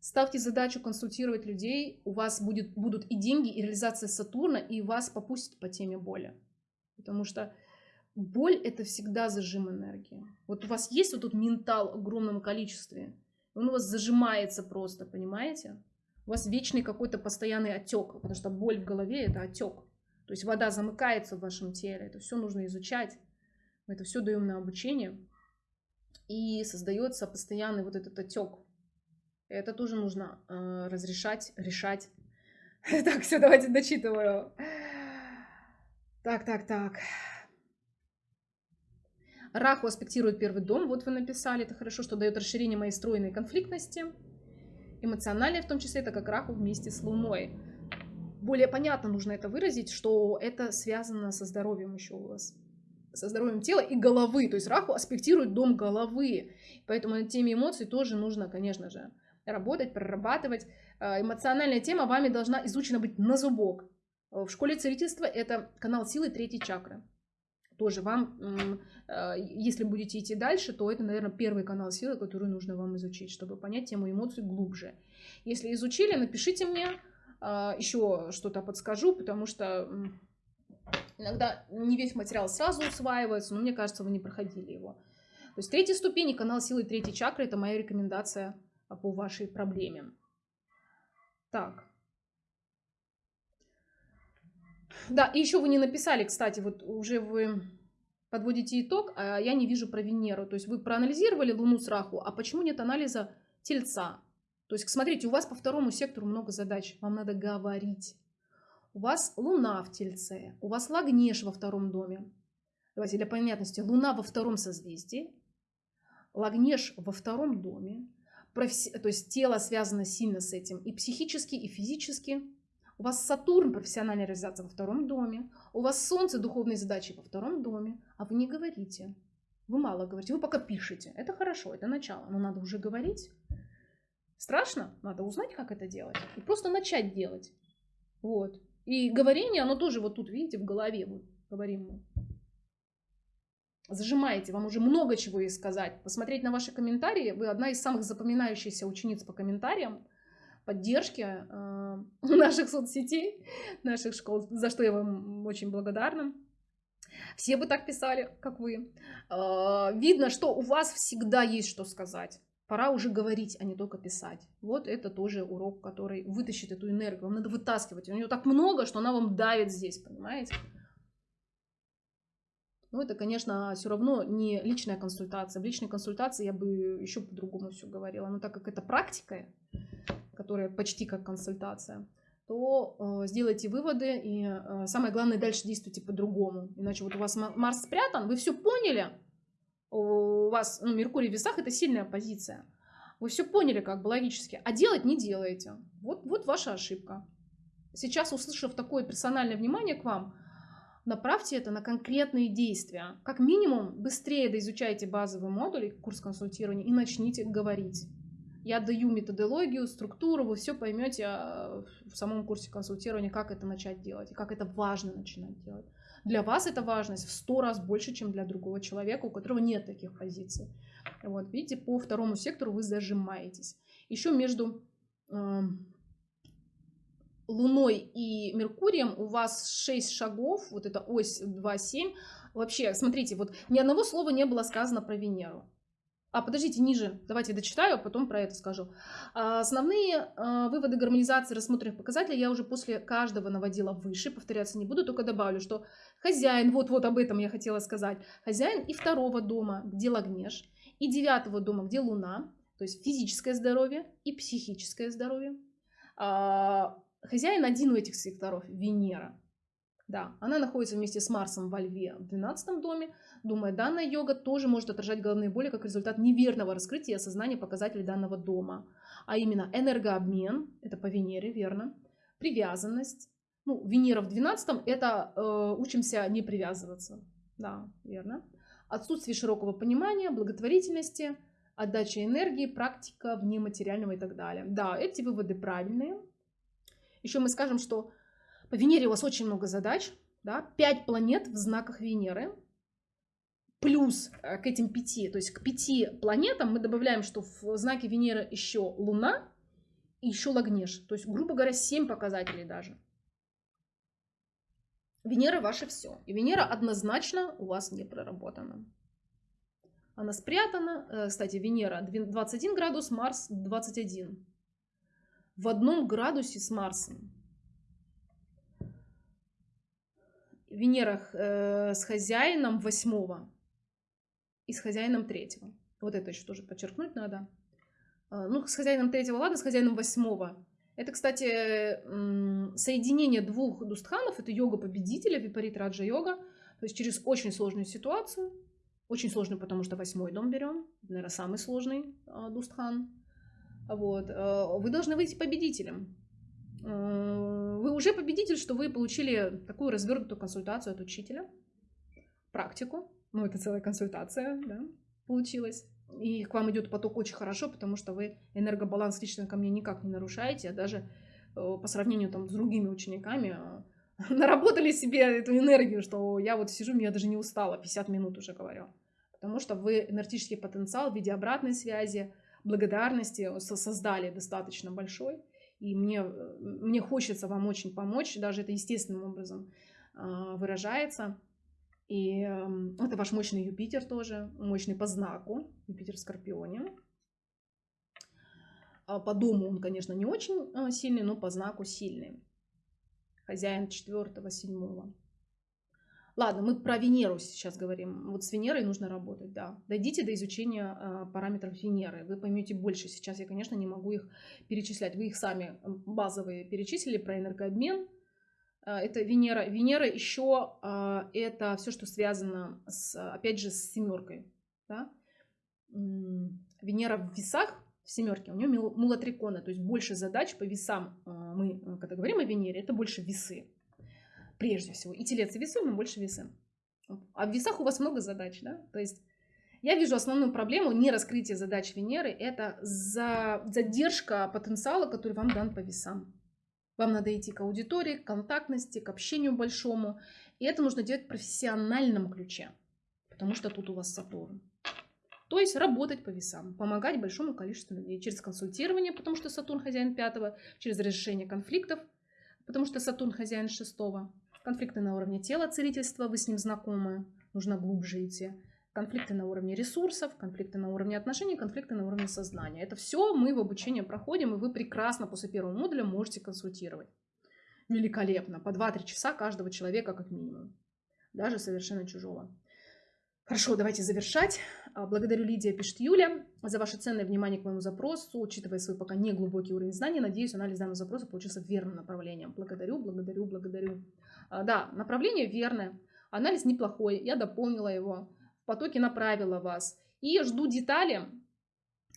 ставьте задачу консультировать людей, у вас будет, будут и деньги, и реализация Сатурна, и вас попустит по теме боли. Потому что боль – это всегда зажим энергии. Вот у вас есть вот тут ментал в огромном количестве, он у вас зажимается просто, понимаете? У вас вечный какой-то постоянный отек, потому что боль в голове – это отек. То есть вода замыкается в вашем теле, это все нужно изучать. Мы это все даем на обучение. И создается постоянный вот этот отек. Это тоже нужно э, разрешать, решать. Так, все, давайте дочитываю. Так, так, так. Раху аспектирует первый дом, вот вы написали, это хорошо, что дает расширение моей стройной конфликтности. Эмоциональной в том числе, это как Раху вместе с Луной более понятно нужно это выразить, что это связано со здоровьем еще у вас со здоровьем тела и головы. То есть Раху аспектирует дом головы. Поэтому на теме эмоций тоже нужно, конечно же, работать, прорабатывать. Э, эмоциональная тема вами должна изучена быть на зубок. Э, в школе целительства это канал силы третьей чакры. Тоже вам, э, если будете идти дальше, то это, наверное, первый канал силы, который нужно вам изучить, чтобы понять тему эмоций глубже. Если изучили, напишите мне, еще что-то подскажу, потому что иногда не весь материал сразу усваивается, но мне кажется, вы не проходили его. То есть третья ступень и канал силы третьей чакры – это моя рекомендация по вашей проблеме. Так. Да, и еще вы не написали, кстати, вот уже вы подводите итог, а я не вижу про Венеру. То есть вы проанализировали Луну с Раху, а почему нет анализа Тельца? То есть, смотрите, у вас по второму сектору много задач. Вам надо говорить. У вас Луна в Тельце, у вас Лагнеш во втором доме. Давайте для понятности. Луна во втором созвездии, Лагнеш во втором доме. То есть тело связано сильно с этим и психически, и физически. У вас Сатурн, профессиональная реализация во втором доме. У вас Солнце, духовные задачи во втором доме. А вы не говорите. Вы мало говорите, вы пока пишете. Это хорошо, это начало. Но надо уже говорить. Страшно? Надо узнать, как это делать. И просто начать делать. Вот. И говорение, оно тоже вот тут, видите, в голове. Вот говорим мы. Зажимаете, вам уже много чего есть сказать. Посмотреть на ваши комментарии. Вы одна из самых запоминающихся учениц по комментариям поддержки э, наших соцсетей, наших школ, за что я вам очень благодарна. Все бы так писали, как вы. Э, видно, что у вас всегда есть что сказать. Пора уже говорить, а не только писать. Вот это тоже урок, который вытащит эту энергию. Вам надо вытаскивать. У нее так много, что она вам давит здесь, понимаете? Но это, конечно, все равно не личная консультация. В личной консультации я бы еще по-другому все говорила. Но так как это практика, которая почти как консультация, то э, сделайте выводы и э, самое главное дальше действуйте по-другому. Иначе вот у вас Марс спрятан, вы все поняли, у вас ну, Меркурий в весах это сильная позиция. Вы все поняли как бы логически, а делать не делаете. Вот, вот ваша ошибка. Сейчас, услышав такое персональное внимание к вам, направьте это на конкретные действия. Как минимум, быстрее доизучайте базовый модуль, курс консультирования и начните говорить. Я даю методологию, структуру, вы все поймете а, в самом курсе консультирования, как это начать делать и как это важно начинать делать. Для вас эта важность в сто раз больше, чем для другого человека, у которого нет таких позиций. Вот, видите, по второму сектору вы зажимаетесь. Еще между э, Луной и Меркурием у вас 6 шагов, вот эта ось 2,7. Вообще, смотрите, вот ни одного слова не было сказано про Венеру. А подождите, ниже, давайте дочитаю, а потом про это скажу. А, основные а, выводы гармонизации рассмотренных показателей я уже после каждого наводила выше, повторяться не буду, только добавлю, что хозяин, вот-вот об этом я хотела сказать, хозяин и второго дома, где Лагнеш, и девятого дома, где Луна, то есть физическое здоровье и психическое здоровье. Хозяин один у этих секторов, Венера. Да, она находится вместе с Марсом во Льве в 12 доме. Думаю, данная йога тоже может отражать головные боли как результат неверного раскрытия и осознания показателей данного дома. А именно энергообмен, это по Венере, верно, привязанность. Ну, Венера в 12 это э, учимся не привязываться. Да, верно. Отсутствие широкого понимания, благотворительности, отдача энергии, практика вне материального и так далее. Да, эти выводы правильные. Еще мы скажем, что по Венере у вас очень много задач, да, 5 планет в знаках Венеры, плюс э, к этим пяти, то есть к пяти планетам мы добавляем, что в знаке Венеры еще Луна и еще Лагнеш, то есть, грубо говоря, 7 показателей даже. Венера ваше все. И Венера однозначно у вас не проработана. Она спрятана. Э, кстати, Венера 21 градус, Марс 21. В одном градусе с Марсом. Венера э, с хозяином восьмого и с хозяином третьего. Вот это еще тоже подчеркнуть надо. Э, ну, с хозяином третьего, ладно, с хозяином восьмого. Это, кстати, соединение двух дустханов. Это йога победителя, випарит раджа йога. То есть через очень сложную ситуацию. Очень сложную, потому что восьмой дом берем. Наверное, самый сложный э, дустхан. Вот. Вы должны выйти победителем. Э, вы уже победитель, что вы получили такую развернутую консультацию от учителя, практику, ну это целая консультация, да, получилась. И к вам идет поток очень хорошо, потому что вы энергобаланс лично ко мне никак не нарушаете, а даже э, по сравнению там с другими учениками э, наработали себе эту энергию, что я вот сижу, я даже не устала, 50 минут уже говорю. Потому что вы энергетический потенциал в виде обратной связи, благодарности создали достаточно большой и мне, мне хочется вам очень помочь, даже это естественным образом а, выражается. И эм, это ваш мощный Юпитер тоже, мощный по знаку, Юпитер в Скорпионе. А по дому он, конечно, не очень а, сильный, но по знаку сильный. Хозяин четвертого, седьмого. Ладно, мы про Венеру сейчас говорим. Вот с Венерой нужно работать, да. Дойдите до изучения э, параметров Венеры. Вы поймете больше. Сейчас я, конечно, не могу их перечислять. Вы их сами базовые перечислили про энергообмен. Э, это Венера. Венера еще э, это все, что связано, с, опять же, с семеркой. Да? Венера в весах, в семерке, у нее мулатрикона, то есть больше задач по весам. Мы, когда говорим о Венере, это больше весы прежде всего. И телец и весы, но больше весы. А в весах у вас много задач, да? То есть я вижу основную проблему не раскрытия задач Венеры, это за задержка потенциала, который вам дан по весам. Вам надо идти к аудитории, к контактности, к общению большому. И это нужно делать в профессиональном ключе, потому что тут у вас Сатурн. То есть работать по весам, помогать большому количеству людей через консультирование, потому что Сатурн хозяин пятого, через разрешение конфликтов, потому что Сатурн хозяин шестого, Конфликты на уровне тела, целительства, вы с ним знакомы, нужно глубже идти. Конфликты на уровне ресурсов, конфликты на уровне отношений, конфликты на уровне сознания. Это все мы в обучении проходим, и вы прекрасно после первого модуля можете консультировать. Великолепно. По 2-3 часа каждого человека как минимум. Даже совершенно чужого. Хорошо, давайте завершать. А, благодарю Лидия, пишет Юля, за ваше ценное внимание к моему запросу. Учитывая свой пока не глубокий уровень знаний, надеюсь, анализ данного запроса получился верным направлением. Благодарю, благодарю, благодарю. А, да, направление верное, анализ неплохой, я дополнила его, в потоке направила вас. И жду детали.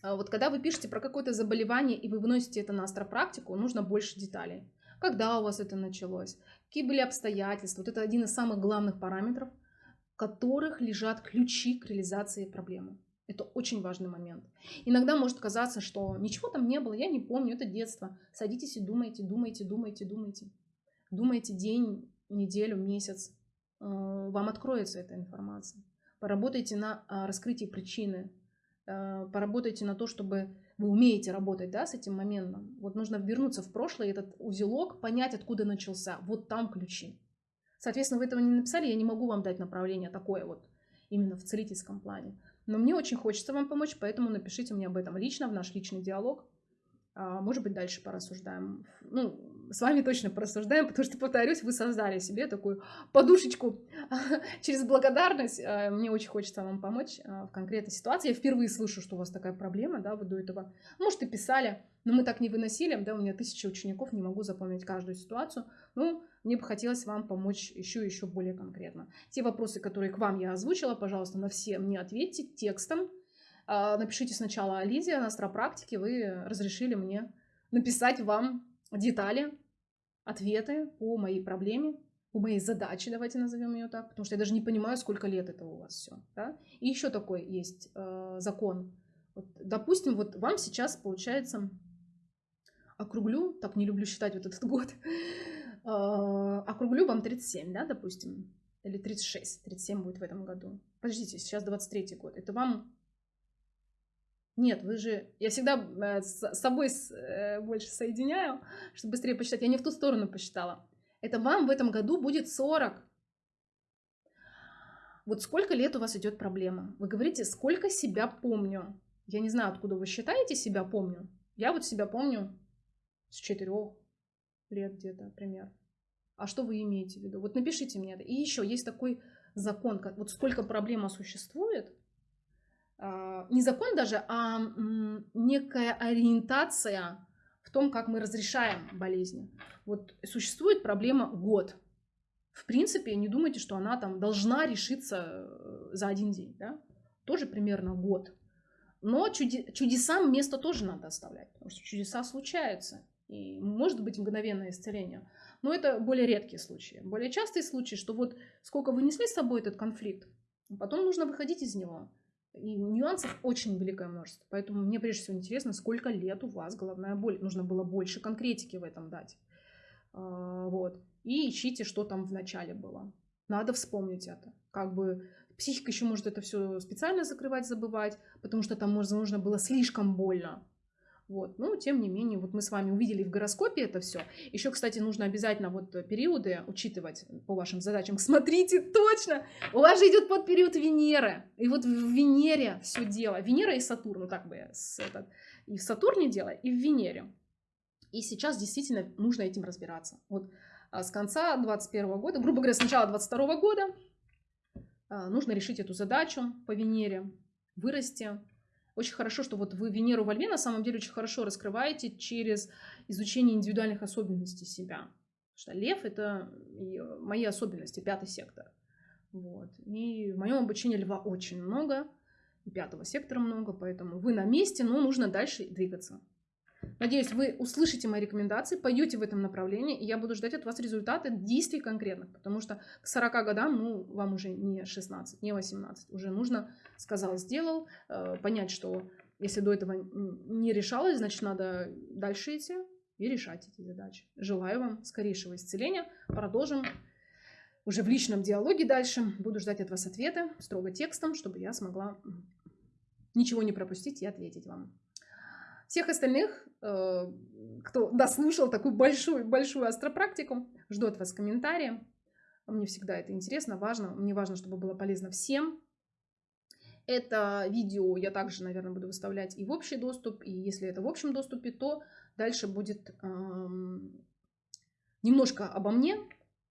А, вот когда вы пишете про какое-то заболевание и вы выносите это на астропрактику, нужно больше деталей. Когда у вас это началось? Какие были обстоятельства? Вот это один из самых главных параметров – которых лежат ключи к реализации проблемы. Это очень важный момент. Иногда может казаться, что ничего там не было, я не помню, это детство. Садитесь и думайте, думайте, думайте, думайте. Думайте день, неделю, месяц. Э, вам откроется эта информация. Поработайте на а, раскрытии причины. Э, поработайте на то, чтобы вы умеете работать да, с этим моментом. Вот нужно вернуться в прошлое, этот узелок, понять, откуда начался. Вот там ключи. Соответственно, вы этого не написали, я не могу вам дать направление такое вот, именно в целительском плане. Но мне очень хочется вам помочь, поэтому напишите мне об этом лично, в наш личный диалог. А, может быть, дальше порассуждаем. Ну, с вами точно порассуждаем, потому что, повторюсь, вы создали себе такую подушечку через благодарность. А, мне очень хочется вам помочь а, в конкретной ситуации. Я впервые слышу, что у вас такая проблема, да, вы до этого, может, и писали, но мы так не выносили, да, у меня тысяча учеников, не могу запомнить каждую ситуацию. Ну, мне бы хотелось вам помочь еще и еще более конкретно. Те вопросы, которые к вам я озвучила, пожалуйста, на все мне ответьте текстом. А, напишите сначала Лидия на астропрактике, вы разрешили мне написать вам детали, ответы по моей проблеме, по моей задаче, давайте назовем ее так, потому что я даже не понимаю, сколько лет это у вас все. Да? И еще такой есть э, закон. Вот, допустим, вот вам сейчас получается округлю, так не люблю считать вот этот год, а, округлю вам 37, да, допустим, или 36, 37 будет в этом году. Подождите, сейчас 23 год. Это вам... Нет, вы же... Я всегда э, с собой э, больше соединяю, чтобы быстрее посчитать. Я не в ту сторону посчитала. Это вам в этом году будет 40. Вот сколько лет у вас идет проблема? Вы говорите, сколько себя помню. Я не знаю, откуда вы считаете себя помню. Я вот себя помню с четырех лет где-то, пример. А что вы имеете в виду? Вот напишите мне это. И еще есть такой закон, как вот сколько проблема существует, не закон даже, а некая ориентация в том, как мы разрешаем болезни. Вот существует проблема год. В принципе, не думайте, что она там должна решиться э, за один день. Да? Тоже примерно год. Но чудесам место тоже надо оставлять, потому что чудеса случаются и может быть мгновенное исцеление. Но это более редкие случаи. Более частые случаи, что вот сколько вы несли с собой этот конфликт, потом нужно выходить из него. И нюансов очень великое множество. Поэтому мне прежде всего интересно, сколько лет у вас головная боль. Нужно было больше конкретики в этом дать. А, вот. И ищите, что там в начале было. Надо вспомнить это. Как бы психика еще может это все специально закрывать, забывать, потому что там, возможно, было слишком больно. Вот. Но, тем не менее, вот мы с вами увидели в гороскопе это все. Еще, кстати, нужно обязательно вот периоды учитывать по вашим задачам. Смотрите, точно! У вас же идет под период Венеры. И вот в Венере все дело. Венера и Сатурн, ну так бы с этот, и в Сатурне дело, и в Венере. И сейчас действительно нужно этим разбираться. Вот а с конца 21 года, грубо говоря, с начала 22 года а, нужно решить эту задачу по Венере, вырасти, очень хорошо, что вот вы Венеру во Льве на самом деле очень хорошо раскрываете через изучение индивидуальных особенностей себя. Потому что Лев — это мои особенности, пятый сектор. Вот. И в моем обучении Льва очень много, и пятого сектора много, поэтому вы на месте, но нужно дальше двигаться. Надеюсь, вы услышите мои рекомендации, пойдете в этом направлении, и я буду ждать от вас результаты действий конкретных, потому что к 40 годам, ну, вам уже не 16, не 18, уже нужно, сказал, сделал, э, понять, что если до этого не решалось, значит, надо дальше идти и решать эти задачи. Желаю вам скорейшего исцеления. Продолжим уже в личном диалоге дальше. Буду ждать от вас ответы строго текстом, чтобы я смогла ничего не пропустить и ответить вам. Всех остальных, э, кто дослушал такую большую-большую астропрактику, жду от вас комментарии. Мне всегда это интересно, важно. Мне важно, чтобы было полезно всем. Это видео я также, наверное, буду выставлять и в общий доступ. И если это в общем доступе, то дальше будет эм, немножко обо мне.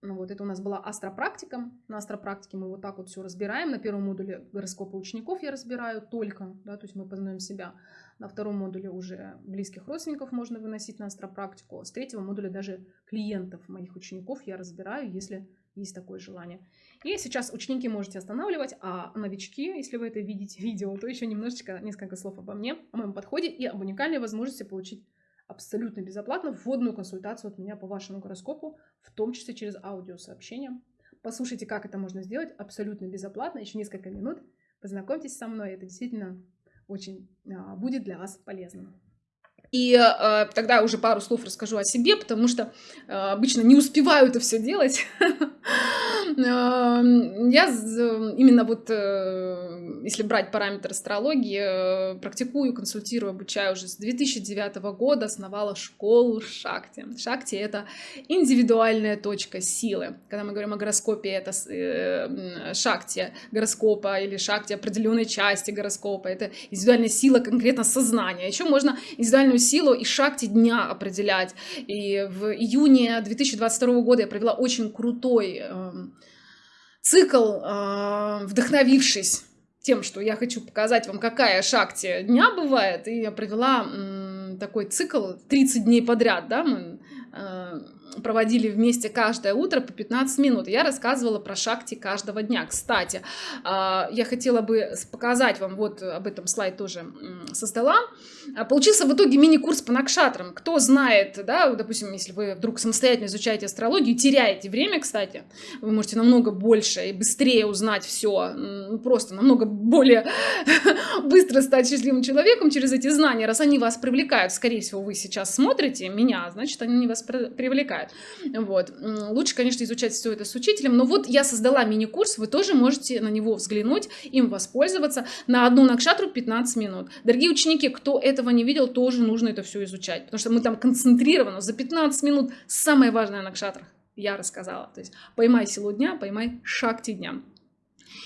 Ну, вот это у нас была астропрактика. На астропрактике мы вот так вот все разбираем. На первом модуле гороскопа учеников я разбираю только, да, то есть мы познаем себя. На втором модуле уже близких родственников можно выносить на астропрактику. С третьего модуля даже клиентов моих учеников я разбираю, если есть такое желание. И сейчас ученики можете останавливать, а новички, если вы это видите видео, то еще немножечко, несколько слов обо мне, о моем подходе и об уникальной возможности получить абсолютно безоплатно вводную консультацию от меня по вашему гороскопу, в том числе через аудиосообщение. Послушайте, как это можно сделать абсолютно безоплатно, еще несколько минут. Познакомьтесь со мной, это действительно очень а, будет для вас полезным. И э, тогда уже пару слов расскажу о себе, потому что э, обычно не успеваю это все делать. Эм, я именно вот, э, если брать параметр астрологии, э, практикую, консультирую, обучаю уже с 2009 года, основала школу Шакти. Шакти — это индивидуальная точка силы. Когда мы говорим о гороскопе, это э, Шакти гороскопа или Шакти определенной части гороскопа. Это индивидуальная сила конкретно сознания. Еще можно индивидуальную силу и Шакти дня определять. И в июне 2022 года я провела очень крутой эм, цикл, а, вдохновившись тем, что я хочу показать вам, какая шакти дня бывает, и я провела такой цикл 30 дней подряд, да, мы, а, проводили вместе каждое утро по 15 минут. Я рассказывала про шахти каждого дня. Кстати, а, я хотела бы показать вам, вот об этом слайд тоже создала. А, получился в итоге мини-курс по накшатрам. Кто знает, да, допустим, если вы вдруг самостоятельно изучаете астрологию, теряете время, кстати, вы можете намного больше и быстрее узнать все, просто намного более быстро стать счастливым человеком через эти знания, раз они вас привлекают. Скорее всего, вы сейчас смотрите меня, значит, они вас привлекают. Вот. Лучше, конечно, изучать все это с учителем, но вот я создала мини-курс, вы тоже можете на него взглянуть, им воспользоваться. На одну накшатру 15 минут. Дорогие ученики, кто этого не видел, тоже нужно это все изучать, потому что мы там концентрированно за 15 минут самое важное на накшатрах я рассказала. То есть поймай силу дня, поймай шакти дня.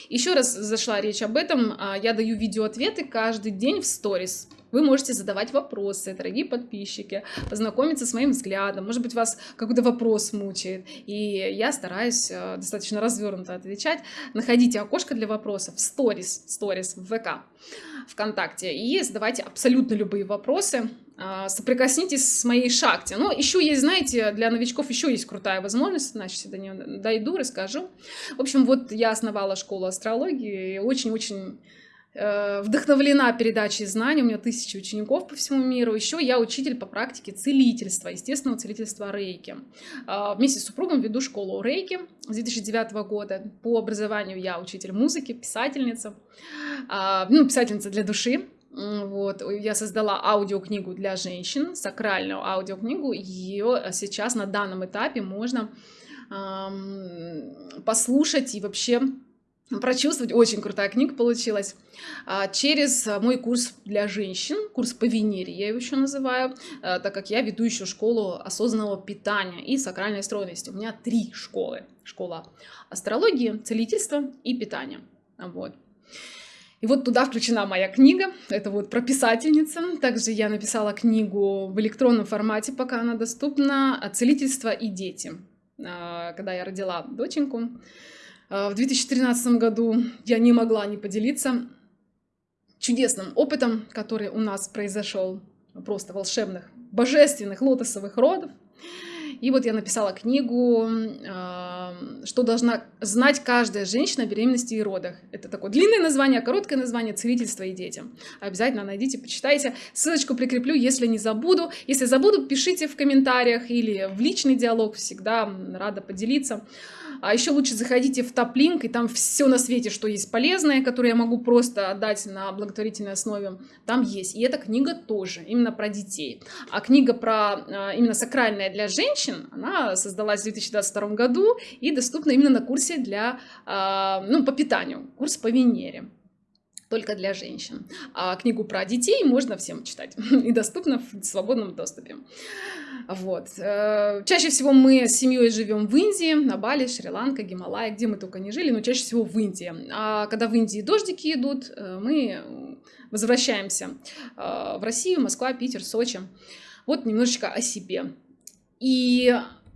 Еще раз зашла речь об этом. А, я даю видеоответы каждый день в сторис. Вы можете задавать вопросы, дорогие подписчики, познакомиться с моим взглядом. Может быть, вас какой-то вопрос мучает. И я стараюсь э, достаточно развернуто отвечать. Находите окошко для вопросов в сторис, сторис в ВК, ВКонтакте. И задавайте абсолютно любые вопросы. А, соприкоснитесь с моей шахте. Но еще есть, знаете, для новичков еще есть крутая возможность, значит, до нее дойду, расскажу. В общем, вот я основала школу астрологии, очень-очень вдохновлена передачей знаний, у меня тысячи учеников по всему миру. Еще я учитель по практике целительства, естественного целительства рейки. А, вместе с супругом веду школу рейки с 2009 года. По образованию я учитель музыки, писательница, а, ну, писательница для души. Вот, я создала аудиокнигу для женщин, сакральную аудиокнигу. Ее сейчас на данном этапе можно послушать и вообще прочувствовать. Очень крутая книга получилась. А, через мой курс для женщин, курс по Венере, я его еще называю, а, так как я веду еще школу осознанного питания и сакральной стройности. У меня три школы. Школа астрологии, целительства и питания. Вот. И вот туда включена моя книга, это вот про писательница. Также я написала книгу в электронном формате, пока она доступна, «Целительство и дети», а, когда я родила доченьку. А, в 2013 году я не могла не поделиться чудесным опытом, который у нас произошел, просто волшебных, божественных лотосовых родов. И вот я написала книгу, а, что должна знать каждая женщина о беременности и родах. Это такое длинное название, короткое название «Целительство и детям». Обязательно найдите, почитайте. Ссылочку прикреплю, если не забуду. Если забуду, пишите в комментариях или в личный диалог. Всегда рада поделиться. А еще лучше заходите в топ-линк, и там все на свете, что есть полезное, которое я могу просто отдать на благотворительной основе, там есть. И эта книга тоже, именно про детей. А книга про а, именно сакральная для женщин, она создалась в 2022 году и доступна именно на курсе для, а, ну, по питанию, курс по Венере только для женщин. А книгу про детей можно всем читать и доступно в свободном доступе. Вот. Э, чаще всего мы с семьей живем в Индии, на Бали, Шри-Ланка, Гималай, где мы только не жили, но чаще всего в Индии. А когда в Индии дождики идут, э, мы возвращаемся э, в Россию, Москва, Питер, Сочи. Вот немножечко о себе. И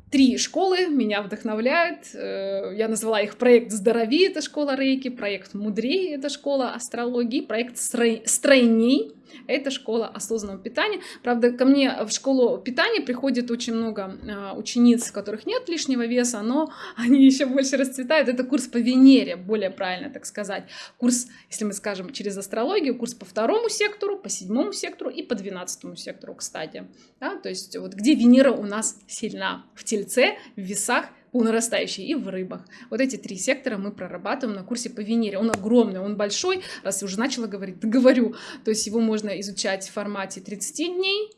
Три школы меня вдохновляют. Э, я назвала их проект «Здорови» — это школа рейки, проект «Мудрей» — это школа астрологии, проект «Стройней» это школа осознанного питания. Правда, ко мне в школу питания приходит очень много э, учениц, у которых нет лишнего веса, но они еще больше расцветают. Это курс по Венере, более правильно так сказать. Курс, если мы скажем через астрологию, курс по второму сектору, по седьмому сектору и по двенадцатому сектору, кстати. Да? То есть вот где Венера у нас сильна? В Тельце, в весах по нарастающей и в рыбах. Вот эти три сектора мы прорабатываем на курсе по Венере. Он огромный, он большой, раз я уже начала говорить, да говорю. То есть его можно изучать в формате 30 дней,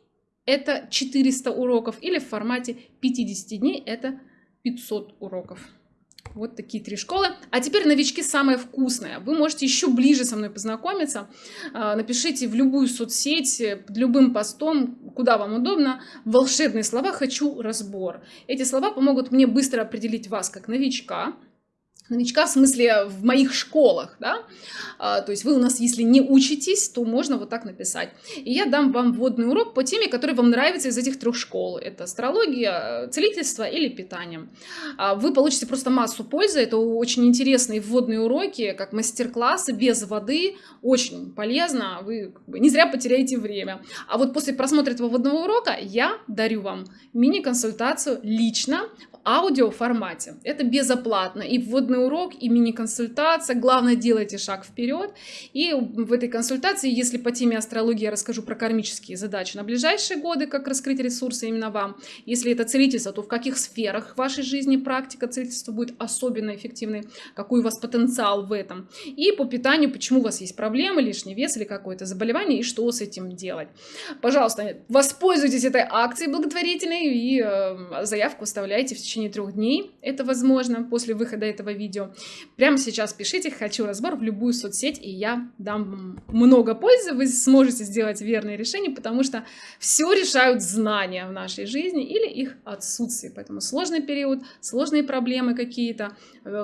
это 400 уроков, или в формате 50 дней, это 500 уроков. Вот такие три школы. А теперь новички самое вкусное. Вы можете еще ближе со мной познакомиться. А, напишите в любую соцсеть, под любым постом, куда вам удобно, волшебные слова «хочу разбор». Эти слова помогут мне быстро определить вас как новичка, новичка в смысле в моих школах, да, а, то есть вы у нас, если не учитесь, то можно вот так написать. И я дам вам вводный урок по теме, который вам нравится из этих трех школ. Это астрология, целительство или питание. А, вы получите просто массу пользы, это очень интересные вводные уроки, как мастер-классы без воды, очень полезно, вы не зря потеряете время. А вот после просмотра этого вводного урока я дарю вам мини-консультацию лично аудиоформате. Это безоплатно. И вводный урок, и мини-консультация. Главное, делайте шаг вперед. И в этой консультации, если по теме астрологии я расскажу про кармические задачи на ближайшие годы, как раскрыть ресурсы именно вам. Если это целительство, то в каких сферах вашей жизни практика целительства будет особенно эффективной, какой у вас потенциал в этом. И по питанию, почему у вас есть проблемы, лишний вес или какое-то заболевание, и что с этим делать. Пожалуйста, воспользуйтесь этой акцией благотворительной и э, заявку оставляйте в течение трех дней. Это возможно после выхода этого видео. Прямо сейчас пишите «Хочу разбор» в любую соцсеть, и я дам много пользы. Вы сможете сделать верные решения, потому что все решают знания в нашей жизни или их отсутствие. Поэтому сложный период, сложные проблемы какие-то,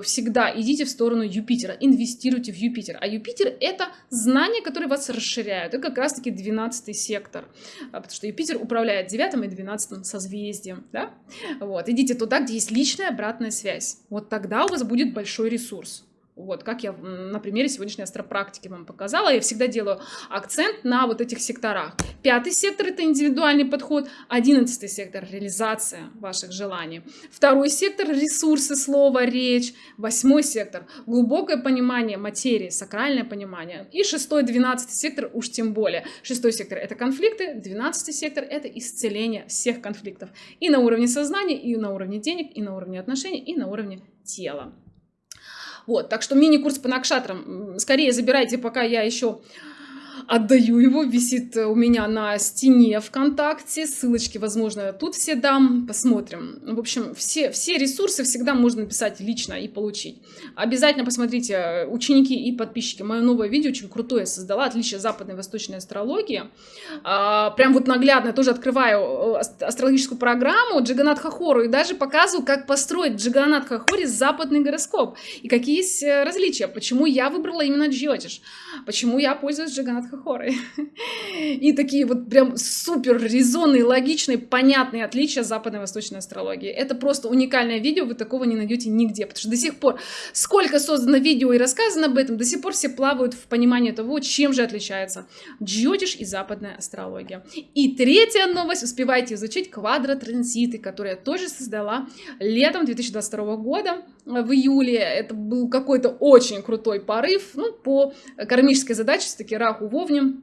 всегда идите в сторону Юпитера, инвестируйте в Юпитер. А Юпитер — это знания, которые вас расширяют. Это как раз-таки 12 сектор, а, потому что Юпитер управляет 9 и 12 созвездием. Да? Вот. Идите туда, где есть личная обратная связь. Вот тогда у вас будет большой ресурс. Вот, как я на примере сегодняшней астропрактики вам показала, я всегда делаю акцент на вот этих секторах. Пятый сектор – это индивидуальный подход, одиннадцатый сектор – реализация ваших желаний. Второй сектор – ресурсы, слово, речь. Восьмой сектор – глубокое понимание материи, сакральное понимание. И шестой, двенадцатый сектор уж тем более. Шестой сектор – это конфликты, двенадцатый сектор – это исцеление всех конфликтов. И на уровне сознания, и на уровне денег, и на уровне отношений, и на уровне тела. Вот, так что мини-курс по накшатрам скорее забирайте, пока я еще отдаю его, висит у меня на стене ВКонтакте, ссылочки, возможно, тут все дам, посмотрим. В общем, все, все ресурсы всегда можно написать лично и получить. Обязательно посмотрите, ученики и подписчики, мое новое видео очень крутое создала, отличие западной и восточной астрологии. А, прям вот наглядно тоже открываю э, астрологическую программу Джиганат Хахору и даже показываю, как построить Джиганат Хахори западный гороскоп и какие есть э, различия, почему я выбрала именно Джиотиш, почему я пользуюсь Джиганат Хахорой. И такие вот прям супер резонные, логичные, понятные отличия западной и восточной астрологии. Это просто уникальное видео, вы такого не найдете нигде, потому что до сих пор, сколько создано видео и рассказано об этом, до сих пор все плавают в понимании того, чем же отличается джотиш и западная астрология. И третья новость, успевайте изучить квадротранзиты, которые я тоже создала летом 2022 года в июле. Это был какой-то очень крутой порыв, ну, по кармической задаче, все-таки Раху Вовне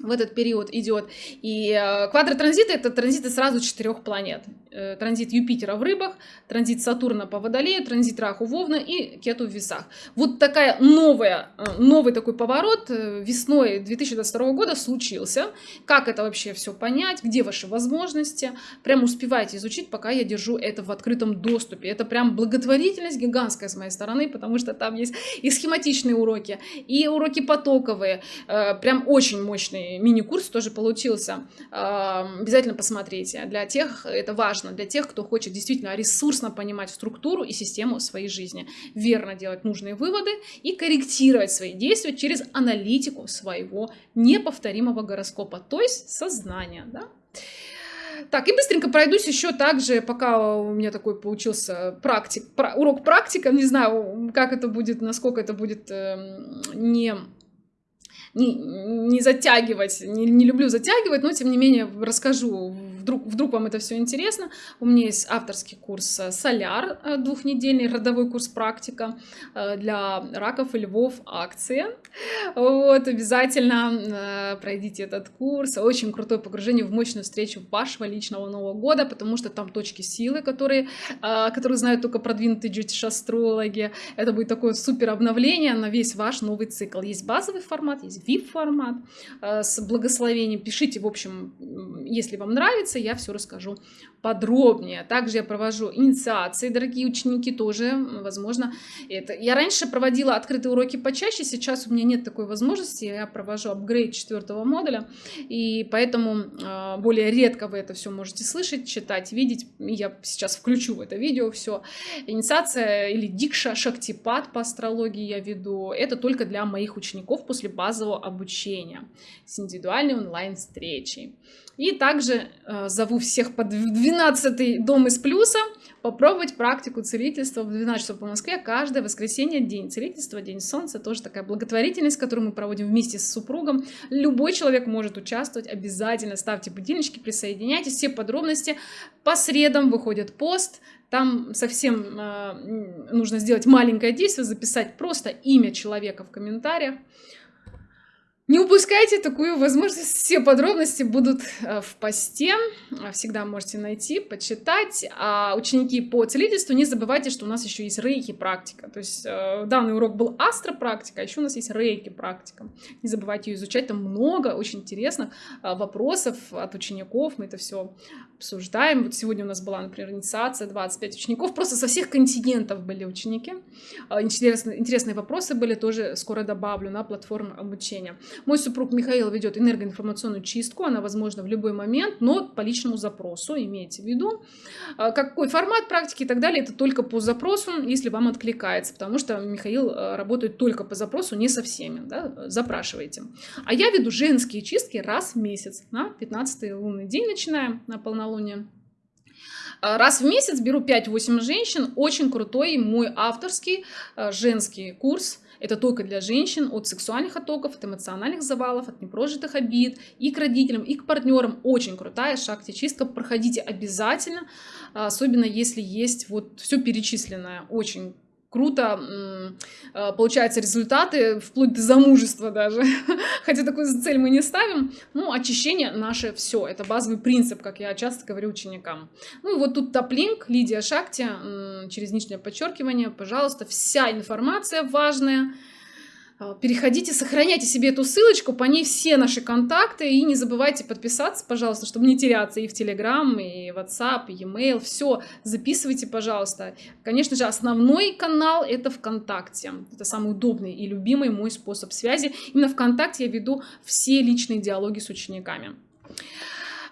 в этот период идет. И э, квадротранзиты — это транзиты сразу четырех планет. Э, транзит Юпитера в рыбах, транзит Сатурна по Водолею, транзит Раху Вовна и Кету в весах. Вот такая новая, э, новый такой поворот э, весной 2022 года случился. Как это вообще все понять, где ваши возможности. Прям успевайте изучить, пока я держу это в открытом доступе. Это прям благотворительность гигантская с моей стороны, потому что там есть и схематичные уроки, и уроки потоковые. Прям очень мощный мини-курс тоже получился. Обязательно посмотрите. Для тех это важно важно для тех, кто хочет действительно ресурсно понимать структуру и систему своей жизни, верно делать нужные выводы и корректировать свои действия через аналитику своего неповторимого гороскопа, то есть сознания. Да? Так, и быстренько пройдусь еще также, пока у меня такой получился практик, урок практика, не знаю, как это будет, насколько это будет э, не не, не затягивать, не, не люблю затягивать, но тем не менее расскажу, вдруг, вдруг вам это все интересно. У меня есть авторский курс э, «Соляр», э, двухнедельный родовой курс «Практика» э, для раков и львов акция. Вот, обязательно пройдите этот курс. Очень крутое погружение в мощную встречу вашего личного Нового года, потому что там точки силы, которые, которые знают только продвинутые джетиш-астрологи. Это будет такое супер обновление на весь ваш новый цикл. Есть базовый формат, есть VIP-формат с благословением. Пишите, в общем, если вам нравится, инициация, я все расскажу подробнее. Также я провожу инициации, дорогие ученики, тоже, возможно, это. Я раньше проводила открытые уроки почаще, сейчас у меня нет такой возможности, я провожу апгрейд четвертого модуля, и поэтому э, более редко вы это все можете слышать, читать, видеть. Я сейчас включу в это видео все. Инициация или дикша, шактипад по астрологии я веду. Это только для моих учеников после базового обучения с индивидуальной онлайн-встречей. И также э, зову всех под 12 дом из плюса попробовать практику целительства в 12 часов по Москве каждое воскресенье, день целительства, день солнца, тоже такая благотворительность, которую мы проводим вместе с супругом. Любой человек может участвовать, обязательно ставьте будильнички, присоединяйтесь, все подробности. По средам выходит пост, там совсем э, нужно сделать маленькое действие, записать просто имя человека в комментариях. Не упускайте такую возможность. Все подробности будут э, в посте. Всегда можете найти, почитать. А ученики по целительству, не забывайте, что у нас еще есть рейки практика. То есть э, данный урок был астропрактика, а еще у нас есть рейки практика. Не забывайте ее изучать. Там много очень интересных э, вопросов от учеников. Мы это все обсуждаем. Вот сегодня у нас была, например, инициация 25 учеников. Просто со всех континентов были ученики. Интересные, интересные вопросы были, тоже скоро добавлю на платформу обучения. Мой супруг Михаил ведет энергоинформационную чистку, она возможна в любой момент, но по личному запросу, имейте в виду. А, какой формат практики и так далее, это только по запросу, если вам откликается, потому что Михаил а, работает только по запросу, не со всеми, да, запрашивайте. А я веду женские чистки раз в месяц, на 15 лунный день начинаем, на полнолуние. А, раз в месяц беру 5-8 женщин, очень крутой мой авторский женский курс – это только для женщин от сексуальных оттоков, от эмоциональных завалов, от непрожитых обид и к родителям, и к партнерам. Очень крутая шахте-чистка. Проходите обязательно, особенно если есть вот все перечисленное. Очень круто а, получаются результаты, вплоть до замужества даже. Хотя такую цель мы не ставим. Ну, очищение наше все. Это базовый принцип, как я часто говорю ученикам. Ну и вот тут топлинк, Лидия Шакти, через нижнее подчеркивание, пожалуйста, вся информация важная, переходите, сохраняйте себе эту ссылочку, по ней все наши контакты, и не забывайте подписаться, пожалуйста, чтобы не теряться и в Telegram, и WhatsApp, и e-mail, все записывайте, пожалуйста. Конечно же, основной канал это ВКонтакте, это самый удобный и любимый мой способ связи. Именно ВКонтакте я веду все личные диалоги с учениками.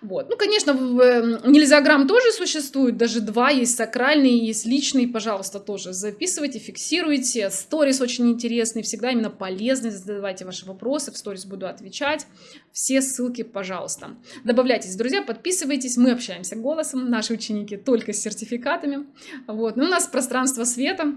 Вот. Ну, конечно, нельзяграмм тоже существует, даже два, есть сакральный, есть личный, пожалуйста, тоже записывайте, фиксируйте. Сторис очень интересный, всегда именно полезный, задавайте ваши вопросы, в сторис буду отвечать. Все ссылки, пожалуйста. Добавляйтесь, друзья, подписывайтесь, мы общаемся голосом, наши ученики только с сертификатами. Вот. Ну, у нас пространство света,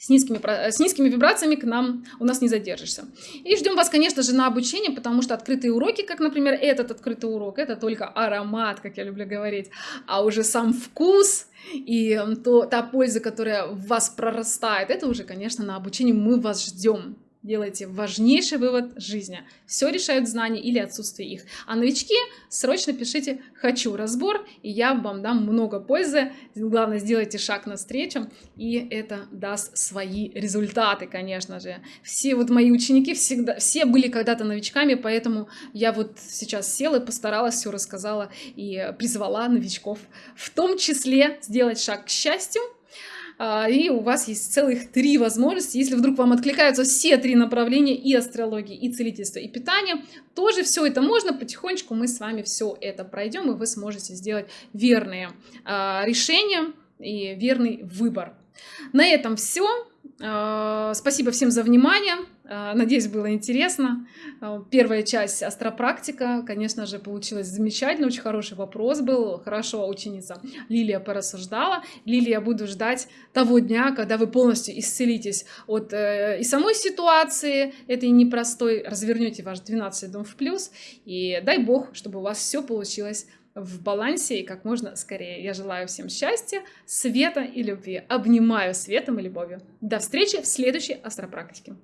с низкими, с низкими вибрациями к нам у нас не задержишься. И ждем вас, конечно же, на обучение, потому что открытые уроки, как, например, этот открытый урок, это только аромат, как я люблю говорить, а уже сам вкус и то, та польза, которая в вас прорастает, это уже, конечно, на обучение мы вас ждем делайте важнейший вывод жизни. Все решают знания или отсутствие их. А новички срочно пишите «хочу разбор», и я вам дам много пользы. Главное, сделайте шаг навстречу, и это даст свои результаты, конечно же. Все вот мои ученики всегда, все были когда-то новичками, поэтому я вот сейчас села и постаралась, все рассказала и призвала новичков в том числе сделать шаг к счастью, и у вас есть целых три возможности. Если вдруг вам откликаются все три направления и астрологии, и целительство, и питание, тоже все это можно. Потихонечку мы с вами все это пройдем, и вы сможете сделать верные а, решения и верный выбор. На этом все. А, спасибо всем за внимание. А, надеюсь, было интересно. А, первая часть астропрактика, конечно же, получилась замечательно. Очень хороший вопрос был. Хорошо ученица Лилия порассуждала. Лилия, буду ждать того дня, когда вы полностью исцелитесь от э, и самой ситуации этой непростой, развернете ваш 12 дом в плюс. И дай бог, чтобы у вас все получилось в балансе и как можно скорее. Я желаю всем счастья, света и любви. Обнимаю светом и любовью. До встречи в следующей астропрактике.